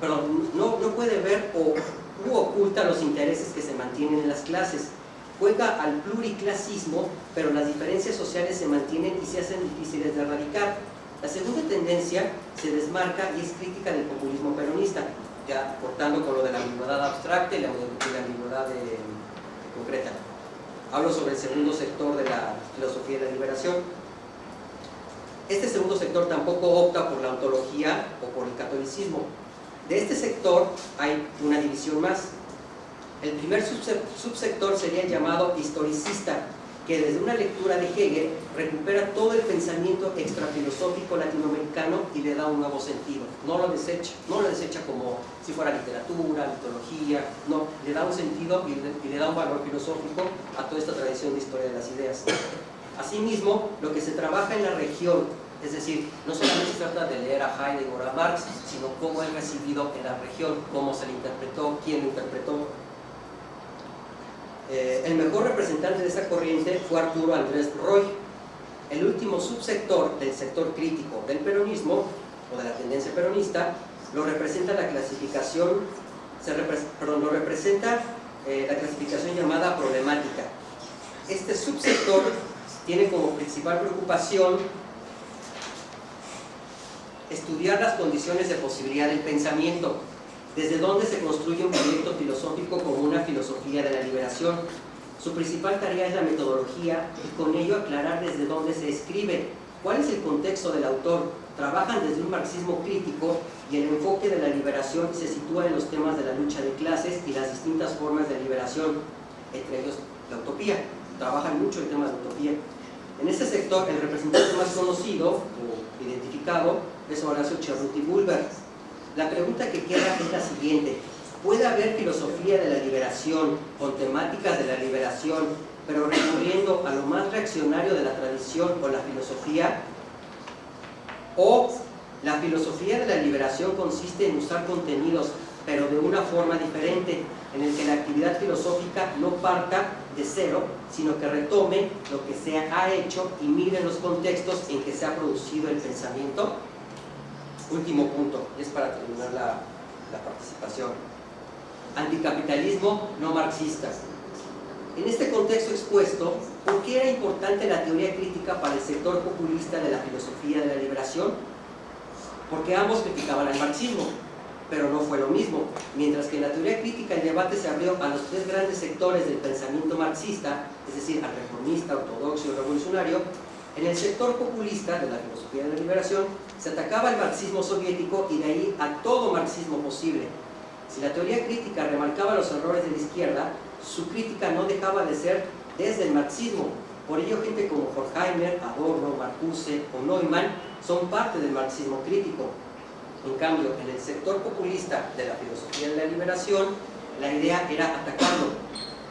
perdón, no, no puede ver o oculta los intereses que se mantienen en las clases. Juega al pluriclasismo, pero las diferencias sociales se mantienen y se hacen difíciles de erradicar la segunda tendencia se desmarca y es crítica del populismo peronista, ya cortando con lo de la ambigüedad abstracta y la, ambigüedad concreta. Hablo sobre el segundo sector de la filosofía de la liberación. Este segundo sector tampoco opta por la ontología o por el catolicismo. De este sector hay una división más. El primer subsector sería el llamado historicista, que desde una lectura de Hegel recupera todo el pensamiento extrafilosófico latinoamericano y le da un nuevo sentido. No lo desecha, no lo desecha como si fuera literatura, mitología, no, le da un sentido y le, da un valor filosófico a toda esta tradición de historia de las ideas. Asimismo, lo que se trabaja en la región, es decir, no solamente se trata de leer a Heidegger o a Marx, sino cómo es recibido en la región, cómo se le interpretó, quién lo interpretó, eh, el mejor representante de esa corriente fue Arturo Andrés Roy. El último subsector del sector crítico del peronismo, o de la tendencia peronista, lo representa la clasificación, se lo representa eh, la clasificación llamada problemática. Este subsector tiene como principal preocupación estudiar las condiciones de posibilidad del pensamiento, desde dónde se construye un proyecto filosófico como una filosofía de la liberación. Su principal tarea es la metodología y con ello aclarar desde dónde se escribe, cuál es el contexto del autor. Trabajan desde un marxismo crítico y el enfoque de la liberación se sitúa en los temas de la lucha de clases y las distintas formas de liberación, entre ellos la utopía. Trabajan mucho el tema de utopía. En este sector, el representante más conocido o identificado es Horacio Cerruti Bulber, la pregunta que queda es la siguiente. ¿Puede haber filosofía de la liberación con temáticas de la liberación, pero recurriendo a lo más reaccionario de la tradición o la filosofía? ¿O la filosofía de la liberación consiste en usar contenidos, pero de una forma diferente, en el que la actividad filosófica no parta de cero, sino que retome lo que se ha hecho y mire los contextos en que se ha producido el pensamiento? Último punto, y es para terminar la, participación. Anticapitalismo no marxista. En este contexto expuesto, ¿por qué era importante la teoría crítica para el sector populista de la filosofía de la liberación? Porque ambos criticaban al marxismo, pero no fue lo mismo. Mientras que en la teoría crítica el debate se abrió a los tres grandes sectores del pensamiento marxista, es decir, al reformista, ortodoxo y revolucionario, En el sector populista de la filosofía de la liberación se atacaba el marxismo soviético y de ahí a todo marxismo posible. Si la teoría crítica remarcaba los errores de la izquierda, su crítica no dejaba de ser desde el marxismo. Por ello, gente como Horkheimer, Adorno, Marcuse o Neumann son parte del marxismo crítico. En cambio, en el sector populista de la filosofía de la liberación, la idea era atacarlo.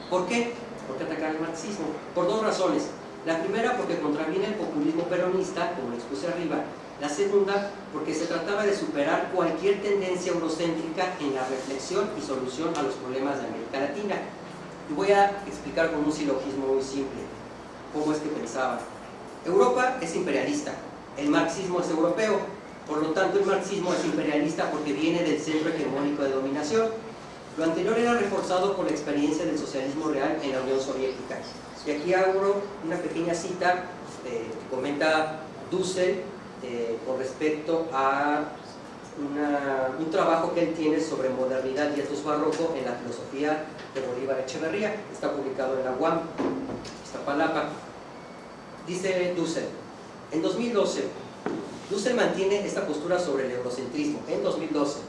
¿Por qué? ¿Por qué atacar el marxismo? Por dos razones. La primera, porque contraviene el populismo peronista, como lo expuse arriba. La segunda, porque se trataba de superar cualquier tendencia eurocéntrica en la reflexión y solución a los problemas de América Latina. Y voy a explicar con un silogismo muy simple cómo es que pensaba. Europa es imperialista, el marxismo es europeo, por lo tanto el marxismo es imperialista porque viene del centro hegemónico de dominación. Lo anterior era reforzado por la experiencia del socialismo real en la Unión Soviética. Y aquí abro una pequeña cita eh, que comenta Dussel eh, con respecto a un trabajo que él tiene sobre modernidad y etos barroco en la filosofía de Bolívar Echeverría, está publicado en la UAM, Iztapalapa. Dice Dussel, en 2012, Dussel mantiene esta postura sobre el eurocentrismo, en 2012.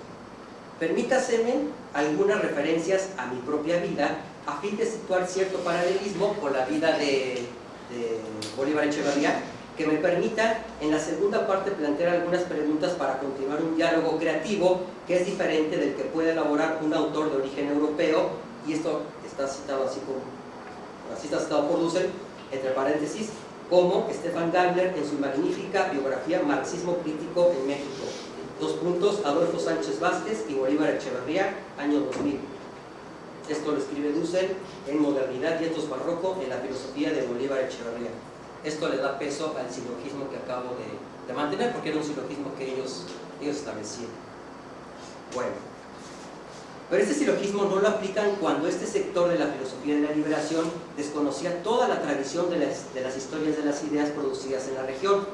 Permítaseme algunas referencias a mi propia vida a fin de situar cierto paralelismo con la vida de, de Bolívar Echeverría que me permita en la segunda parte plantear algunas preguntas para continuar un diálogo creativo que es diferente del que puede elaborar un autor de origen europeo y esto está citado así como así está citado por Dussel entre paréntesis como Stefan Gabler en su magnífica biografía Marxismo Crítico en México. Dos puntos Adolfo Sánchez Vázquez y Bolívar Echeverría año 2000 esto lo escribe Dussel en Modernidad y Etos Barroco en la filosofía de Bolívar Echeverría esto le da peso al silogismo que acabo de, mantener, porque era un silogismo que ellos, ellos establecían. Bueno, pero este silogismo no lo aplican cuando este sector de la filosofía de la liberación desconocía toda la tradición de las, historias de las ideas producidas en la región.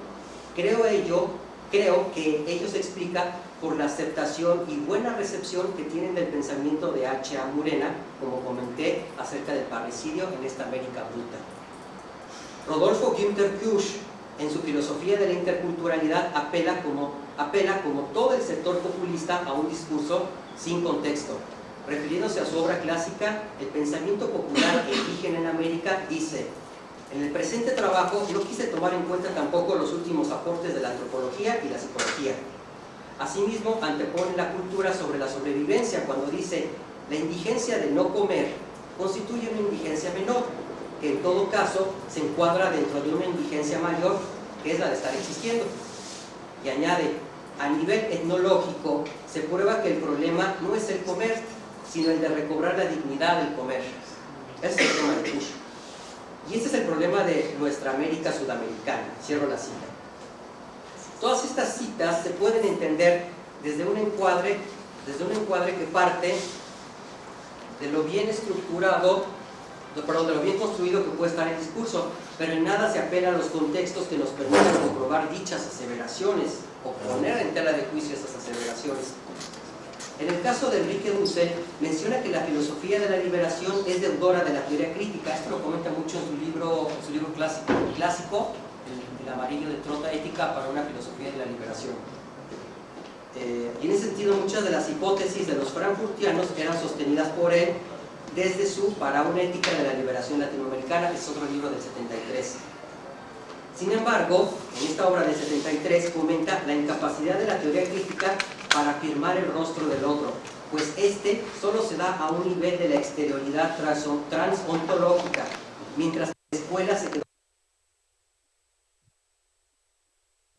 Creo, ello, creo que ello se explica por la aceptación y buena recepción que tienen del pensamiento de H.A. Murena, como comenté, acerca del parricidio en esta América bruta. Rodolfo Günther Kusch, en su filosofía de la interculturalidad, apela como, apela como todo el sector populista a un discurso sin contexto. Refiriéndose a su obra clásica, El pensamiento popular indígena en América, dice En el presente trabajo no quise tomar en cuenta tampoco los últimos aportes de la antropología y la psicología. Asimismo, antepone la cultura sobre la sobrevivencia cuando dice la indigencia de no comer constituye una indigencia menor, que en todo caso se encuadra dentro de una indigencia mayor que es la de estar existiendo. Y añade, a nivel etnológico se prueba que el problema no es el comer, sino el de recobrar la dignidad del comer. Ese es el problema de Bush. Y ese es el problema de nuestra América sudamericana. Cierro la cita. Todas estas citas se pueden entender desde un encuadre, desde un encuadre que parte de lo bien estructurado perdón, de lo bien construido que puede estar el discurso, pero en nada se apela a los contextos que nos permitan comprobar dichas aseveraciones o poner en tela de juicio esas aseveraciones. En el caso de Enrique Dussel, menciona que la filosofía de la liberación es deudora de la teoría crítica. Esto lo comenta mucho en su libro, su libro clásico, clásico el, amarillo de Trota Ética para una filosofía de la liberación. Eh, y en ese sentido, muchas de las hipótesis de los frankfurtianos eran sostenidas por él desde su Para una ética de la liberación latinoamericana, que es otro libro del 73. Sin embargo, en esta obra del 73 comenta la incapacidad de la teoría crítica para afirmar el rostro del otro, pues este solo se da a un nivel de la exterioridad transontológica, mientras la escuela se quedó